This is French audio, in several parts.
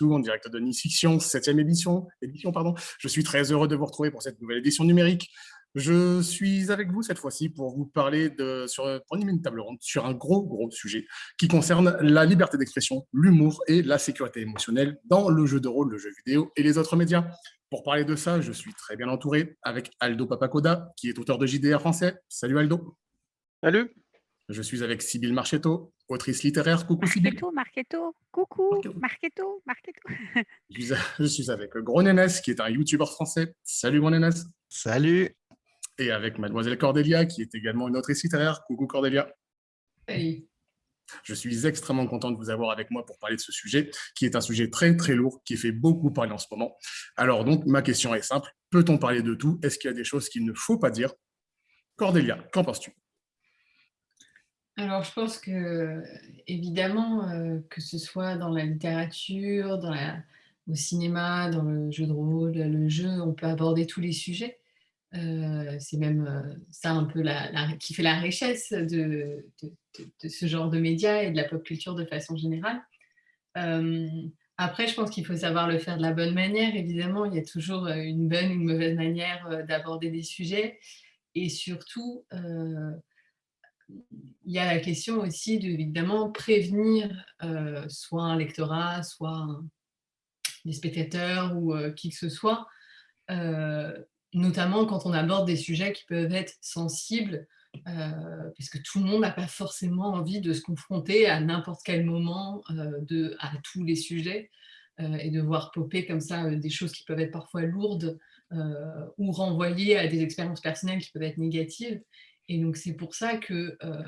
En direct de Nice Fiction, 7e édition, édition pardon. Je suis très heureux de vous retrouver pour cette nouvelle édition numérique. Je suis avec vous cette fois-ci pour vous parler de, sur, pour une table ronde sur un gros, gros sujet qui concerne la liberté d'expression, l'humour et la sécurité émotionnelle dans le jeu de rôle, le jeu vidéo et les autres médias. Pour parler de ça, je suis très bien entouré avec Aldo Papacoda, qui est auteur de JDR français. Salut Aldo. Salut. Je suis avec Sybille Marchetto, autrice littéraire. Coucou. Marchetto, Marchetto. Coucou, Marchetto, Marchetto. Je suis avec Gros qui est un youtubeur français. Salut Gros Salut. Et avec Mademoiselle Cordelia, qui est également une autrice littéraire. Coucou Cordelia. Salut. Je suis extrêmement content de vous avoir avec moi pour parler de ce sujet, qui est un sujet très très lourd, qui fait beaucoup parler en ce moment. Alors donc, ma question est simple, peut-on parler de tout? Est-ce qu'il y a des choses qu'il ne faut pas dire? Cordelia, qu'en penses-tu? Alors, je pense que, évidemment, euh, que ce soit dans la littérature, au cinéma, dans le jeu de rôle, le jeu, on peut aborder tous les sujets. Euh, c'est même euh, ça un peu qui fait la richesse de, de, ce genre de médias et de la pop culture de façon générale. après, je pense qu'il faut savoir le faire de la bonne manière. Évidemment, il y a toujours une bonne ou une mauvaise manière d'aborder des sujets. Et surtout, il y a la question aussi de, prévenir euh, soit un lectorat, soit des spectateurs ou euh, qui que ce soit, euh, notamment quand on aborde des sujets qui peuvent être sensibles, puisque tout le monde n'a pas forcément envie de se confronter à n'importe quel moment de, à tous les sujets et de voir popper comme ça des choses qui peuvent être parfois lourdes ou renvoyer à des expériences personnelles qui peuvent être négatives. Et donc, c'est pour ça que euh,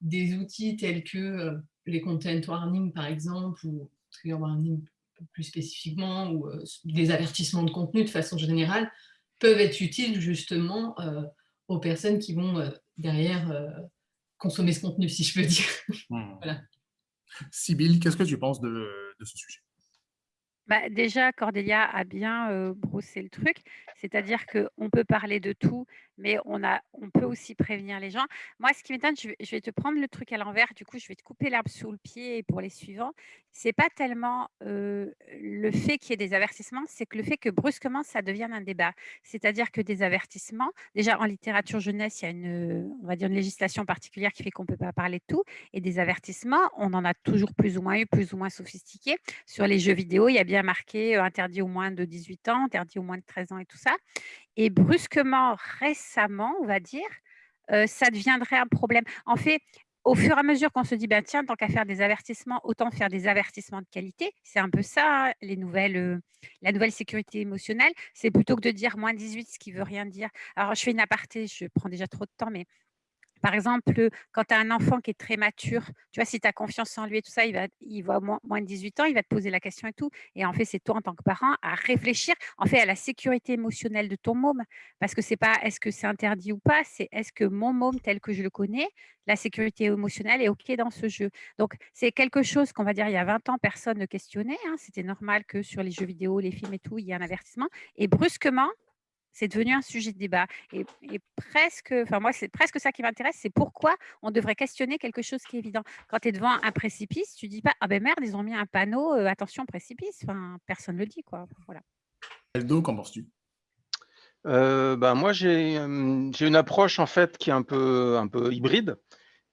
des outils tels que euh, les content warning, par exemple, ou trigger warning plus spécifiquement, ou euh, des avertissements de contenu de façon générale, peuvent être utiles justement aux personnes qui vont derrière consommer ce contenu, si je peux dire. Mmh. voilà. qu'est-ce que tu penses de ce sujet? Bah, déjà, Cordelia a bien brossé le truc, c'est-à-dire qu'on peut parler de tout, mais on, a, on peut aussi prévenir les gens. Moi, ce qui m'étonne, je, vais te prendre le truc à l'envers, du coup, je vais te couper l'herbe sous le pied pour les suivants. C'est pas tellement le fait qu'il y ait des avertissements, c'est que le fait que brusquement, ça devienne un débat. C'est-à-dire que des avertissements, déjà en littérature jeunesse, il y a une, on va dire une législation particulière qui fait qu'on ne peut pas parler de tout, et des avertissements, on en a toujours plus ou moins eu, plus ou moins sophistiqués. Sur les jeux vidéo, il y a bien marqué interdit au moins de 18 ans, interdit au moins de 13 ans et tout ça. Et brusquement, récemment, on va dire, ça deviendrait un problème. En fait, au fur et à mesure qu'on se dit, ben, tiens, tant qu'à faire des avertissements, autant faire des avertissements de qualité. C'est un peu ça, hein, les nouvelles, la nouvelle sécurité émotionnelle. C'est plutôt que de dire moins 18, ce qui veut rien dire. Alors, je fais une aparté, je prends déjà trop de temps, mais par exemple, quand tu as un enfant qui est très mature, tu vois, si tu as confiance en lui et tout ça, il va, il va moins, de 18 ans, il va te poser la question et tout. Et en fait, c'est toi en tant que parent à réfléchir en fait à la sécurité émotionnelle de ton môme. Parce que c'est pas est-ce que c'est interdit ou pas, c'est est-ce que mon môme tel que je le connais, la sécurité émotionnelle est OK dans ce jeu? Donc, c'est quelque chose qu'on va dire il y a 20 ans, personne ne questionnait. Hein. C'était normal que sur les jeux vidéo, les films et tout, il y ait un avertissement. Et brusquement, c'est devenu un sujet de débat. Et, presque, enfin moi, c'est presque ça qui m'intéresse, c'est pourquoi on devrait questionner quelque chose qui est évident. Quand tu es devant un précipice, tu dis pas ah ben merde, ils ont mis un panneau euh, attention précipice. Enfin, personne ne le dit quoi. Voilà. Eldo, qu'en penses-tu? Euh, ben moi, j'ai une approche en fait qui est un peu, un peu hybride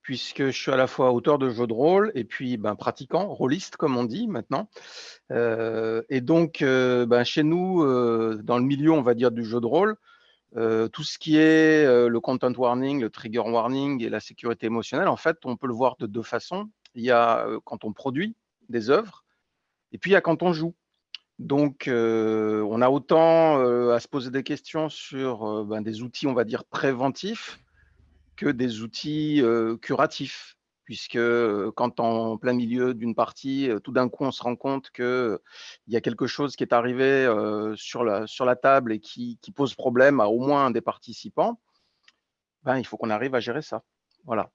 puisque je suis à la fois auteur de jeux de rôle et puis ben, pratiquant, rôliste comme on dit maintenant. Euh, et donc, euh, ben, chez nous, euh, dans le milieu, on va dire, du jeu de rôle, tout ce qui est le content warning, le trigger warning et la sécurité émotionnelle, en fait, on peut le voir de deux façons. Il y a quand on produit des œuvres et puis il y a quand on joue. Donc, on a autant à se poser des questions sur ben, des outils, on va dire, préventifs, que des outils curatifs, puisque quand en plein milieu d'une partie, tout d'un coup, on se rend compte qu'il y a quelque chose qui est arrivé sur, la, table et qui, pose problème à au moins un des participants, ben, il faut qu'on arrive à gérer ça. Voilà.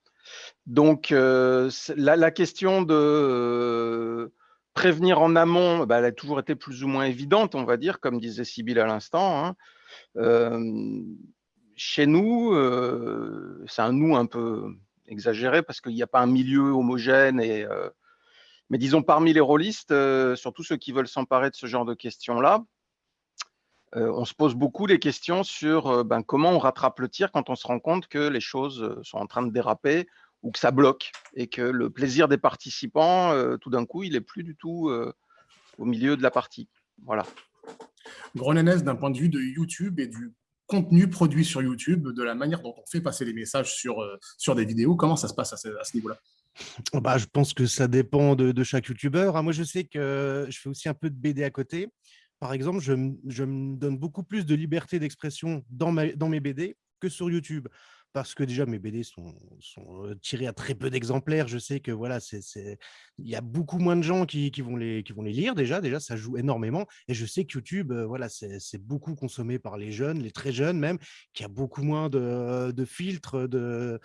Donc, la, question de prévenir en amont, ben, elle a toujours été plus ou moins évidente, on va dire, comme disait Sybille à l'instant. Hein chez nous, euh, c'est un nous un peu exagéré parce qu'il n'y a pas un milieu homogène, et, euh, Mais disons, parmi les rôlistes, surtout ceux qui veulent s'emparer de ce genre de questions-là, on se pose beaucoup les questions sur ben, comment on rattrape le tir quand on se rend compte que les choses sont en train de déraper ou que ça bloque et que le plaisir des participants, tout d'un coup, il n'est plus du tout au milieu de la partie. Voilà. D'un point de vue de YouTube et du contenu produit sur YouTube, de la manière dont on fait passer les messages sur, sur des vidéos, comment ça se passe à ce, niveau-là? Bah, Je pense que ça dépend de, chaque YouTuber. Hein. Moi, je sais que je fais aussi un peu de BD à côté. Par exemple, je, je me donne beaucoup plus de liberté d'expression dans, dans mes BD que sur YouTube parce que déjà mes BD sont, sont tirés à très peu d'exemplaires. Je sais que voilà, il y a beaucoup moins de gens qui, vont les, lire déjà. Déjà, ça joue énormément. Et je sais que YouTube, voilà, c'est, beaucoup consommé par les jeunes, les très jeunes même, qui a beaucoup moins de, filtres, de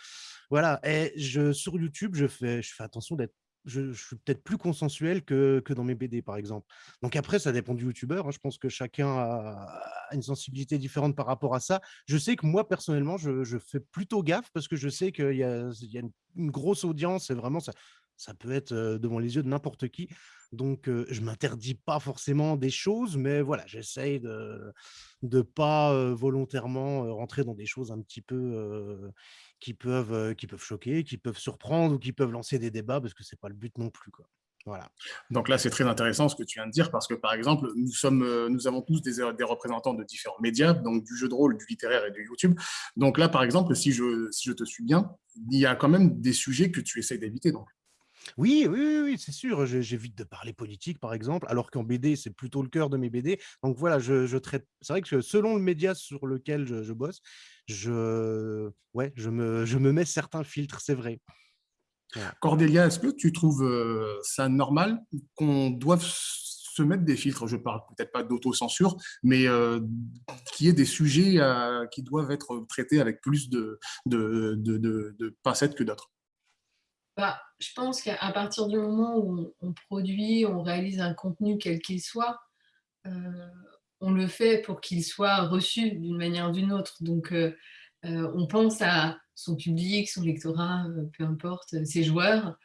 voilà. Et sur YouTube, je fais, je fais attention d'être je, suis peut-être plus consensuel que, que, dans mes BD, par exemple. Donc après, ça dépend du youtubeur. Hein. Je pense que chacun a, une sensibilité différente par rapport à ça. Je sais que moi, personnellement, je, je fais plutôt gaffe parce que je sais qu'il y a, une, grosse audience et vraiment, ça, ça peut être devant les yeux de n'importe qui. Donc, je ne m'interdis pas forcément des choses, mais voilà, j'essaye de ne pas volontairement rentrer dans des choses un petit peu qui peuvent, qui peuvent choquer, qui peuvent surprendre ou qui peuvent lancer des débats parce que ce n'est pas le but non plus. Quoi. Voilà. Donc là, c'est très intéressant ce que tu viens de dire parce que, par exemple, nous, sommes, nous avons tous des, des, représentants de différents médias, donc du jeu de rôle, du littéraire et du YouTube. Donc là, par exemple, si je, si je te suis bien, il y a quand même des sujets que tu essaies d'éviter. Donc. Oui, oui, oui, c'est sûr. J'évite de parler politique, par exemple, alors qu'en BD, c'est plutôt le cœur de mes BD. Donc voilà, je, traite. C'est vrai que selon le média sur lequel je, je bosse, je, ouais, je, me, je me mets certains filtres, c'est vrai. Cordélia, est-ce que tu trouves euh, ça normal qu'on doive se mettre des filtres? Je parle peut-être pas d'autocensure, mais euh, qu'il y ait des sujets euh, qui doivent être traités avec plus de, de, de, de, pincettes que d'autres? Bah, je pense qu'à partir du moment où on, produit, on réalise un contenu quel qu'il soit, on le fait pour qu'il soit reçu d'une manière ou d'une autre. Donc, euh, euh, on pense à son public, son lectorat, euh, peu importe, ses joueurs.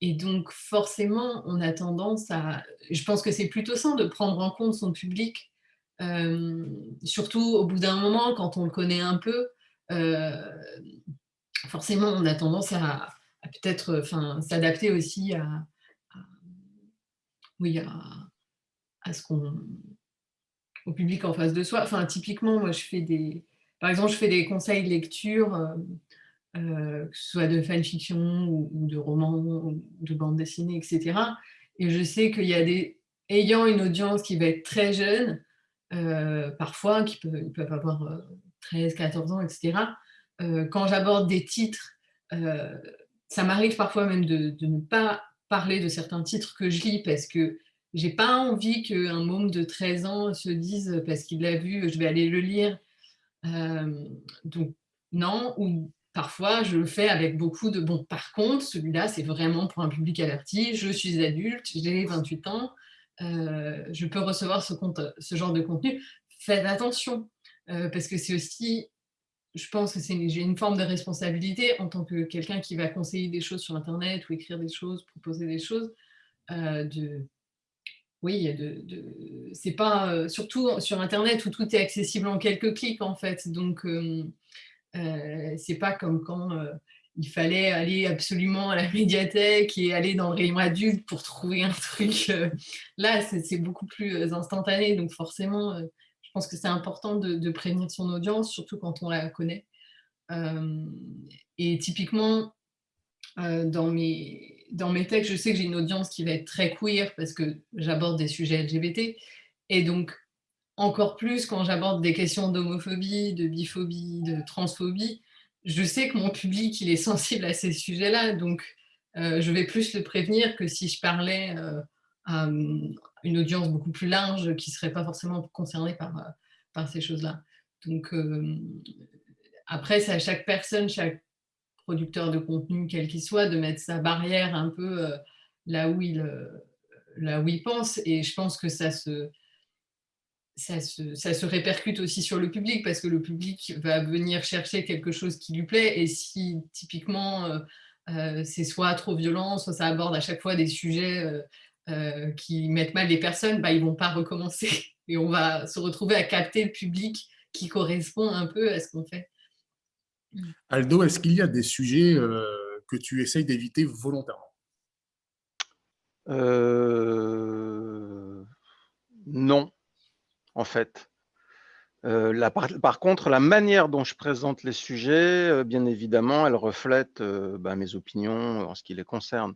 et donc, forcément, on a tendance à... Je pense que c'est plutôt sain de prendre en compte son public, surtout au bout d'un moment, quand on le connaît un peu. forcément, on a tendance à, peut-être s'adapter aussi à, à, oui, à, à qu'on au public en face de soi. Enfin, typiquement, moi, je fais des, par exemple, je fais des conseils de lecture, euh, euh, que ce soit de fanfiction ou, ou de romans, de bande dessinée, etc. Et je sais qu'il y a des, ayant une audience qui va être très jeune, euh, parfois, qui peuvent, ils peuvent avoir 13, 14 ans, etc. quand j'aborde des titres, ça m'arrive parfois même de, de, ne pas parler de certains titres que je lis parce que j'ai pas envie qu'un môme de 13 ans se dise parce qu'il l'a vu, je vais aller le lire. donc non, ou parfois je le fais avec beaucoup de bon. Par contre, celui-là, c'est vraiment pour un public averti. Je suis adulte, j'ai 28 ans, je peux recevoir ce, ce, genre de contenu. Faites attention, parce que c'est aussi, je pense que j'ai une forme de responsabilité en tant que quelqu'un qui va conseiller des choses sur Internet ou écrire des choses, proposer des choses, oui, de, c'est pas euh, surtout sur Internet où tout est accessible en quelques clics en fait. Donc euh, c'est pas comme quand euh, il fallait aller absolument à la médiathèque et aller dans le rayon adulte pour trouver un truc. là, c'est beaucoup plus instantané. Donc forcément, je pense que c'est important de, prévenir son audience, surtout quand on la connaît. et typiquement, dans mes dans mes textes, je sais que j'ai une audience qui va être très queer parce que j'aborde des sujets LGBT. Et donc, encore plus quand j'aborde des questions d'homophobie, de biphobie, de transphobie, je sais que mon public, il est sensible à ces sujets-là. Donc, euh, je vais plus le prévenir que si je parlais euh, à hum, une audience beaucoup plus large qui ne serait pas forcément concernée par, euh, par ces choses-là. Donc, après, c'est à chaque personne, chaque producteur de contenu, quel qu'il soit, de mettre sa barrière un peu euh, là, où il, euh, là où il pense. Et je pense que ça se, ça se, ça se, répercute aussi sur le public parce que le public va venir chercher quelque chose qui lui plaît et si typiquement c'est soit trop violent, soit ça aborde à chaque fois des sujets qui mettent mal les personnes, bah, ils ne vont pas recommencer. Et on va se retrouver à capter le public qui correspond un peu à ce qu'on fait. Aldo, est-ce qu'il y a des sujets que tu essayes d'éviter volontairement? Non, en fait. Euh, par, contre, la manière dont je présente les sujets, euh, bien évidemment, elle reflète euh, bah, mes opinions en ce qui les concerne.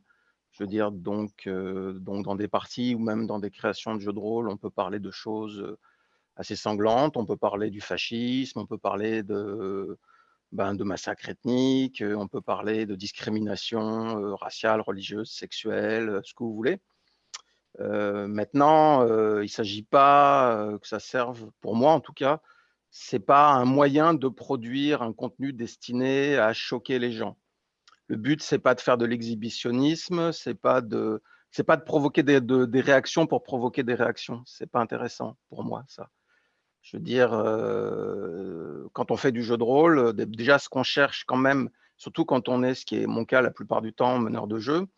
Je veux dire, donc, donc, dans des parties ou même dans des créations de jeux de rôle, on peut parler de choses assez sanglantes, on peut parler du fascisme, on peut parler de, ben, de massacres ethniques, on peut parler de discrimination raciale, religieuse, sexuelle, ce que vous voulez. Euh, maintenant, euh, il ne s'agit pas euh, que ça serve, pour moi en tout cas, c'est pas un moyen de produire un contenu destiné à choquer les gens. Le but, c'est pas de faire de l'exhibitionnisme, c'est pas de, pas de provoquer des, des, réactions pour provoquer des réactions. C'est pas intéressant pour moi ça. Je veux dire, quand on fait du jeu de rôle, déjà ce qu'on cherche quand même, surtout quand on est, ce qui est mon cas la plupart du temps, meneur de jeu,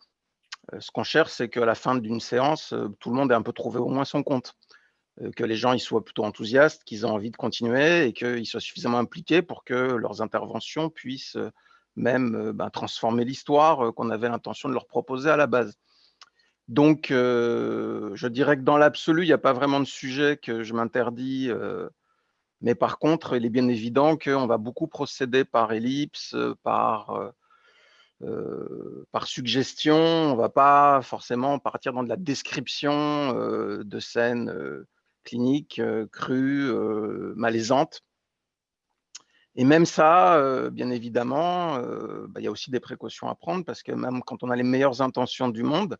euh, ce qu'on cherche, c'est qu'à la fin d'une séance, euh, tout le monde ait un peu trouvé au moins son compte. Euh, que les gens ils soient plutôt enthousiastes, qu'ils aient envie de continuer et qu'ils soient suffisamment impliqués pour que leurs interventions puissent même ben, transformer l'histoire qu'on avait l'intention de leur proposer à la base. Donc, je dirais que dans l'absolu, il n'y a pas vraiment de sujet que je m'interdis. mais par contre, il est bien évident qu'on va beaucoup procéder par ellipse, par euh, par suggestion, on ne va pas forcément partir dans de la description euh, de scènes euh, cliniques, crues, malaisantes. Et même ça, bien évidemment, bah, il y a aussi des précautions à prendre parce que même quand on a les meilleures intentions du monde,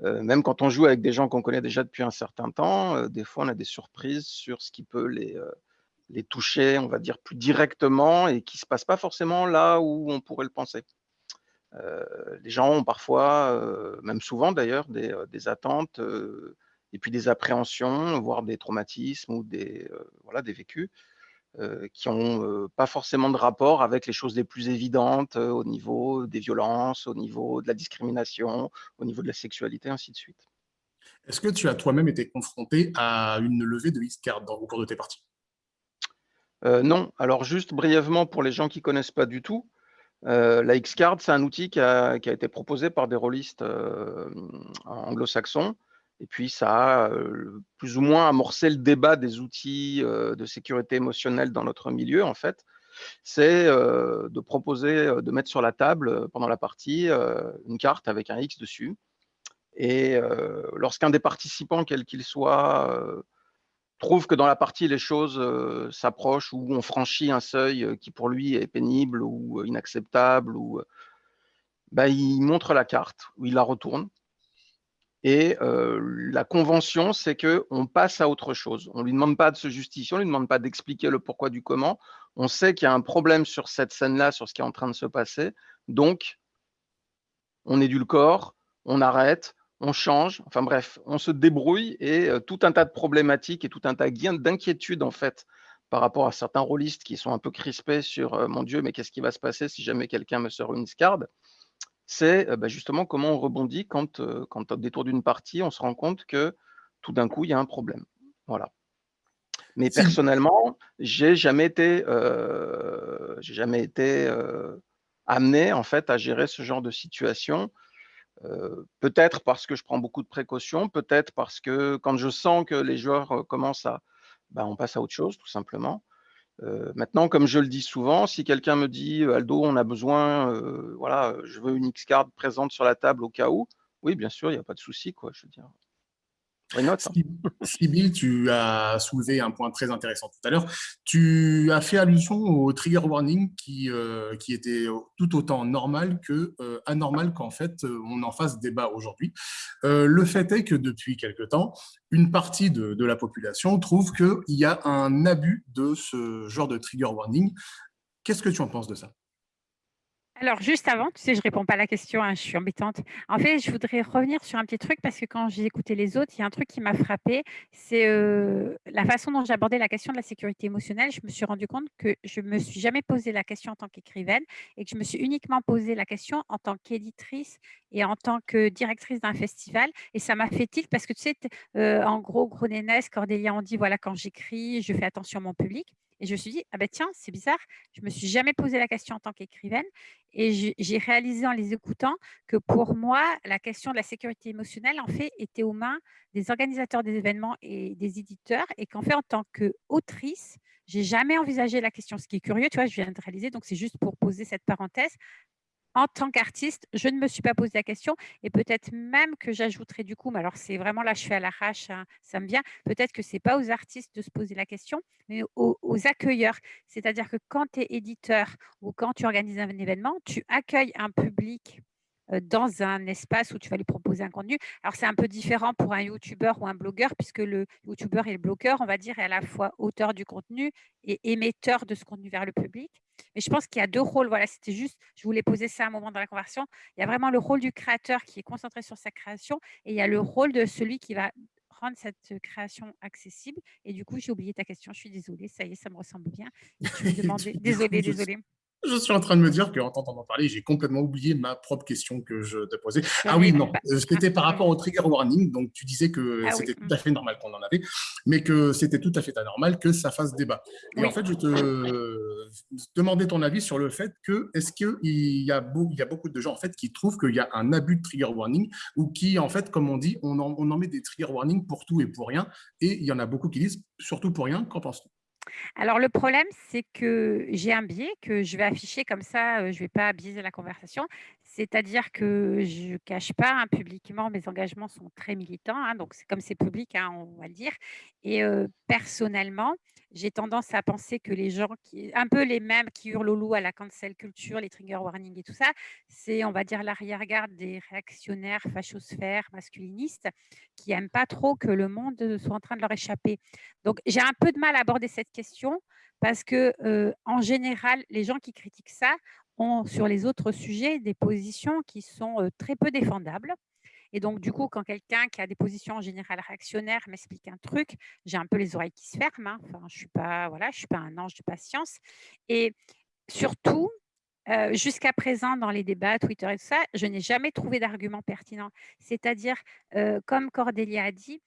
même quand on joue avec des gens qu'on connaît déjà depuis un certain temps, des fois on a des surprises sur ce qui peut les, les toucher, on va dire, plus directement et qui ne se passe pas forcément là où on pourrait le penser. Euh, les gens ont parfois, euh, même souvent d'ailleurs, des, euh, attentes et puis des appréhensions, voire des traumatismes ou des, voilà, des vécus qui n'ont pas forcément de rapport avec les choses les plus évidentes au niveau des violences, au niveau de la discrimination, au niveau de la sexualité, ainsi de suite. Est-ce que tu as toi-même été confronté à une levée de X-Card au cours de tes parties? Non. Alors juste brièvement pour les gens qui ne connaissent pas du tout, euh, la X-Card, c'est un outil qui a, été proposé par des rôlistes euh, anglo-saxons. Et puis, ça a plus ou moins amorcé le débat des outils de sécurité émotionnelle dans notre milieu, en fait. C'est de proposer, de mettre sur la table pendant la partie une carte avec un X dessus. Et lorsqu'un des participants, quel qu'il soit, trouve que dans la partie, les choses s'approchent ou on franchit un seuil qui pour lui est pénible ou inacceptable, ou, bah, il montre la carte ou il la retourne. Et la convention, c'est qu'on passe à autre chose. On ne lui demande pas de se justifier, on ne lui demande pas d'expliquer le pourquoi du comment. On sait qu'il y a un problème sur cette scène-là, sur ce qui est en train de se passer. Donc, on édulcore, on arrête, on change, enfin bref, on se débrouille et euh, tout un tas de problématiques et tout un tas d'inquiétudes en fait par rapport à certains rôlistes qui sont un peu crispés sur euh, mon Dieu, mais qu'est-ce qui va se passer si jamais quelqu'un me sort une scarde? C'est euh, bah, justement comment on rebondit quand, quand au détour d'une partie, on se rend compte que tout d'un coup, il y a un problème. Voilà. Mais personnellement, j'ai jamais été, j'ai jamais été amené en fait à gérer ce genre de situation peut-être parce que je prends beaucoup de précautions, peut-être parce que quand je sens que les joueurs commencent à... Ben, on passe à autre chose, tout simplement. Maintenant, comme je le dis souvent, si quelqu'un me dit Aldo, on a besoin, voilà, je veux une X-card présente sur la table au cas où, oui, bien sûr, il n'y a pas de souci, quoi, je veux dire. Hein. Sibyl, tu as soulevé un point très intéressant tout à l'heure. Tu as fait allusion au trigger warning qui, euh, était tout autant normal que euh, anormal qu'en fait euh, on en fasse débat aujourd'hui. le fait est que depuis quelque temps, une partie de la population trouve qu'il y a un abus de ce genre de trigger warning. Qu'est-ce que tu en penses de ça? Alors, juste avant, tu sais, je réponds pas à la question, hein, je suis embêtante. En fait, je voudrais revenir sur un petit truc parce que quand j'ai écouté les autres, il y a un truc qui m'a frappé, c'est euh, la façon dont abordé la question de la sécurité émotionnelle. Je me suis rendu compte que je me suis jamais posé la question en tant qu'écrivaine et que je me suis uniquement posé la question en tant qu'éditrice et en tant que directrice d'un festival. Et ça m'a fait tilt parce que tu sais, euh, en gros, Gros Nénès, Cordélia, on dit voilà, quand j'écris, je fais attention à mon public. Et je me suis dit, ah ben tiens, c'est bizarre, je ne me suis jamais posé la question en tant qu'écrivaine. Et j'ai réalisé en les écoutant que pour moi, la question de la sécurité émotionnelle, en fait, était aux mains des organisateurs des événements et des éditeurs. Et qu'en fait, en tant qu'autrice, j'ai jamais envisagé la question. Ce qui est curieux, tu vois, je viens de réaliser, donc c'est juste pour poser cette parenthèse en tant qu'artiste, je ne me suis pas posé la question et peut-être même que j'ajouterais du coup, mais alors c'est vraiment là, je suis à l'arrache, hein, ça me vient, peut-être que ce n'est pas aux artistes de se poser la question, mais aux accueilleurs. C'est-à-dire que quand tu es éditeur ou quand tu organises un événement, tu accueilles un public dans un espace où tu vas lui proposer un contenu. Alors, c'est un peu différent pour un YouTuber ou un blogueur, puisque le YouTuber et le blogueur, on va dire, est à la fois auteur du contenu et émetteur de ce contenu vers le public. Mais je pense qu'il y a deux rôles. Voilà, c'était juste, je voulais poser ça un moment dans la conversation. Il y a vraiment le rôle du créateur qui est concentré sur sa création et il y a le rôle de celui qui va rendre cette création accessible. Et du coup, j'ai oublié ta question. Je suis désolée. Ça y est, ça me ressemble bien. tu me demandais. Désolée, désolée. Je suis en train de me dire qu'en t'entendant parler, j'ai complètement oublié ma propre question que je te posais. Ah oui, non, euh, c'était par rapport au trigger warning. Donc, tu disais que ah c'était tout à fait normal qu'on en avait, mais que c'était tout à fait anormal que ça fasse débat. Et en fait, je te demandais ton avis sur le fait que, est-ce qu'il y, a il y a beaucoup de gens en fait, qui trouvent qu'il y a un abus de trigger warning ou qui, en fait, comme on dit, on en, on en met des trigger warnings pour tout et pour rien. Et il y en a beaucoup qui disent surtout pour rien. Qu'en penses-tu? Alors, le problème, c'est que j'ai un biais que je vais afficher comme ça, je ne vais pas biaiser la conversation. C'est-à-dire que je ne cache pas hein, publiquement, mes engagements sont très militants, hein, donc c'est comme c'est public, hein, on va le dire. Et personnellement, j'ai tendance à penser que les gens, qui, un peu les mêmes qui hurlent au loup à la cancel culture, les trigger warnings et tout ça, c'est, on va dire, l'arrière-garde des réactionnaires, fachosphères, masculinistes, qui n'aiment pas trop que le monde soit en train de leur échapper. Donc, j'ai un peu de mal à aborder cette question parce que, en général, les gens qui critiquent ça ont sur les autres sujets des positions qui sont très peu défendables. Et donc, du coup, quand quelqu'un qui a des positions en général réactionnaires m'explique un truc, j'ai un peu les oreilles qui se ferment. Hein. Enfin, je ne suis, pas, voilà, suis pas un ange de patience. Et surtout, jusqu'à présent, dans les débats, Twitter et tout ça, je n'ai jamais trouvé d'argument pertinent. C'est-à-dire, comme Cordélia a dit,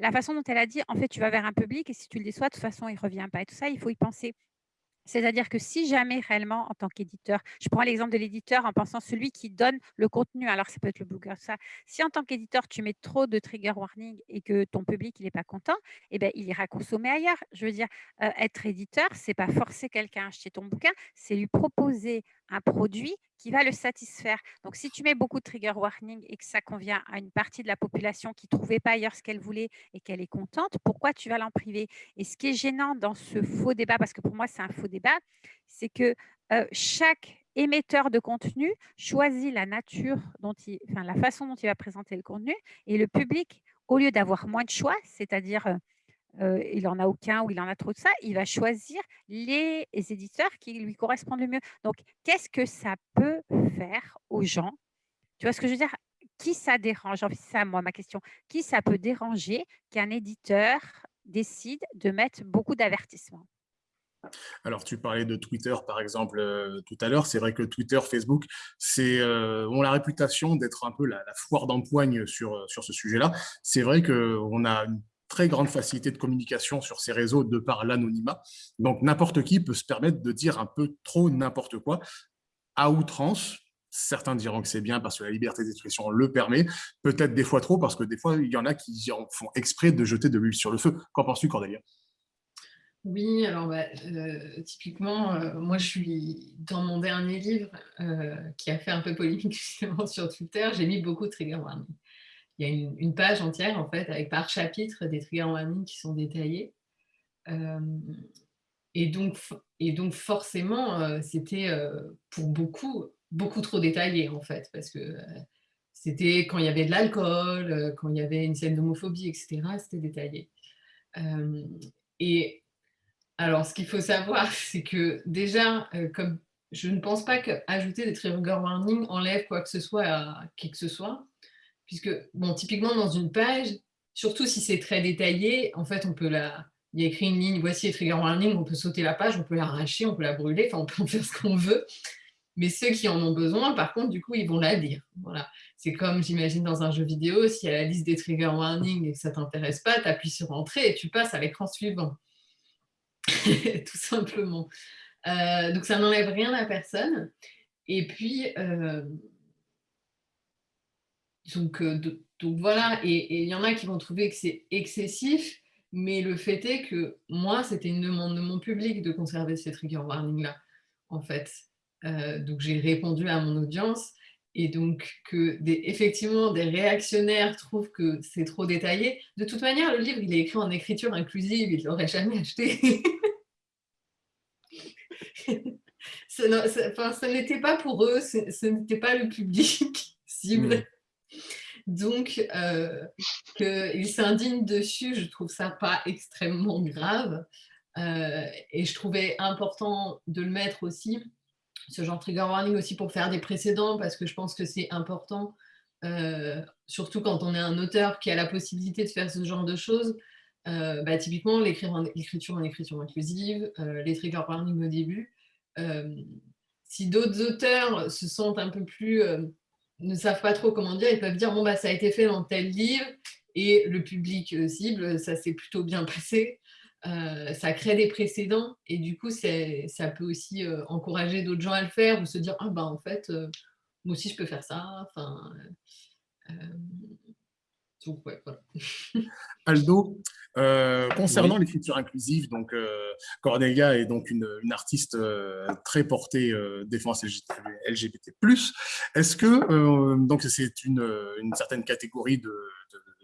la façon dont elle a dit, en fait, tu vas vers un public et si tu le déçois, de toute façon, il ne revient pas. Et tout ça, il faut y penser. C'est-à-dire que si jamais réellement, en tant qu'éditeur, je prends l'exemple de l'éditeur en pensant celui qui donne le contenu, alors ça peut être le blogueur, ça. Si en tant qu'éditeur, tu mets trop de trigger warning et que ton public n'est pas content, eh ben, il ira consommer ailleurs. Je veux dire, euh, être éditeur, c'est pas forcer quelqu'un à acheter ton bouquin, c'est lui proposer un produit qui va le satisfaire. Donc, si tu mets beaucoup de trigger warning et que ça convient à une partie de la population qui ne trouvait pas ailleurs ce qu'elle voulait et qu'elle est contente, pourquoi tu vas l'en priver? Et ce qui est gênant dans ce faux débat, parce que pour moi, c'est un faux débat, c'est que chaque émetteur de contenu choisit la nature, dont il, la façon dont il va présenter le contenu et le public, au lieu d'avoir moins de choix, c'est-à-dire il n'en a aucun ou il en a trop de ça, il va choisir les éditeurs qui lui correspondent le mieux. Donc, qu'est-ce que ça peut faire aux gens? Tu vois ce que je veux dire? Qui ça dérange? C'est ça, moi, ma question. Qui ça peut déranger qu'un éditeur décide de mettre beaucoup d'avertissements? Alors, tu parlais de Twitter, par exemple, tout à l'heure. C'est vrai que Twitter, Facebook, ont la réputation d'être un peu la, foire d'empoigne sur, sur ce sujet-là. C'est vrai qu'on a très grande facilité de communication sur ces réseaux de par l'anonymat. Donc, n'importe qui peut se permettre de dire un peu trop n'importe quoi à outrance. Certains diront que c'est bien parce que la liberté d'expression le permet, peut-être des fois trop parce que des fois, il y en a qui font exprès de jeter de l'huile sur le feu. Qu'en penses-tu, Cordelia? Oui, alors bah, euh, typiquement, euh, moi je suis dans mon dernier livre euh, qui a fait un peu polémique sur Twitter, j'ai mis beaucoup de trigger warning il y a une, page entière, en fait, avec par chapitre des trigger warnings qui sont détaillés. Euh, et, donc, et donc, forcément, euh, c'était euh, pour beaucoup, beaucoup trop détaillé, en fait, parce que c'était quand il y avait de l'alcool, quand il y avait une scène d'homophobie, etc., c'était détaillé. et alors, ce qu'il faut savoir, c'est que déjà, comme je ne pense pas qu'ajouter des trigger warnings enlève quoi que ce soit à qui que ce soit, puisque, bon, typiquement dans une page, surtout si c'est très détaillé, en fait, on peut la... Il y a écrit une ligne, voici les trigger warnings, on peut sauter la page, on peut l'arracher, on peut la brûler, enfin, on peut en faire ce qu'on veut. Mais ceux qui en ont besoin, par contre, du coup, ils vont la lire. Voilà. C'est comme, j'imagine, dans un jeu vidéo, si y a la liste des trigger warnings et que ça ne t'intéresse pas, tu appuies sur Entrée et tu passes à l'écran suivant. Tout simplement. Euh, donc, ça n'enlève rien à personne. Et puis, euh, donc, euh, donc, voilà, et il y en a qui vont trouver que c'est excessif, mais le fait est que moi, c'était une demande de mon public de conserver ces trigger warnings-là, en fait. donc, j'ai répondu à mon audience, et donc que effectivement des réactionnaires trouvent que c'est trop détaillé. De toute manière, le livre, il est écrit en écriture inclusive, ils ne l'auraient jamais acheté. ce n'était pas pour eux, ce n'était pas le public cible. Donc, euh, qu'ils s'indignent dessus, je trouve ça pas extrêmement grave. Euh, et je trouvais important de le mettre aussi, ce genre de trigger warning aussi pour faire des précédents, parce que je pense que c'est important, euh, surtout quand on est un auteur qui a la possibilité de faire ce genre de choses. Bah, typiquement, l'écriture en, écriture inclusive, les trigger warnings au début, si d'autres auteurs se sentent un peu plus, ne savent pas trop comment dire, ils peuvent dire bon bah ça a été fait dans tel livre et le public euh, cible, ça s'est plutôt bien passé. Euh, ça crée des précédents et du coup ça peut aussi encourager d'autres gens à le faire ou se dire ah bah en fait moi aussi je peux faire ça. Donc ouais, voilà. Aldo, euh, concernant l'écriture inclusive, donc euh, Cornelia est donc une, artiste euh, très portée défense LGBT+. Est-ce que donc c'est une, certaine catégorie de,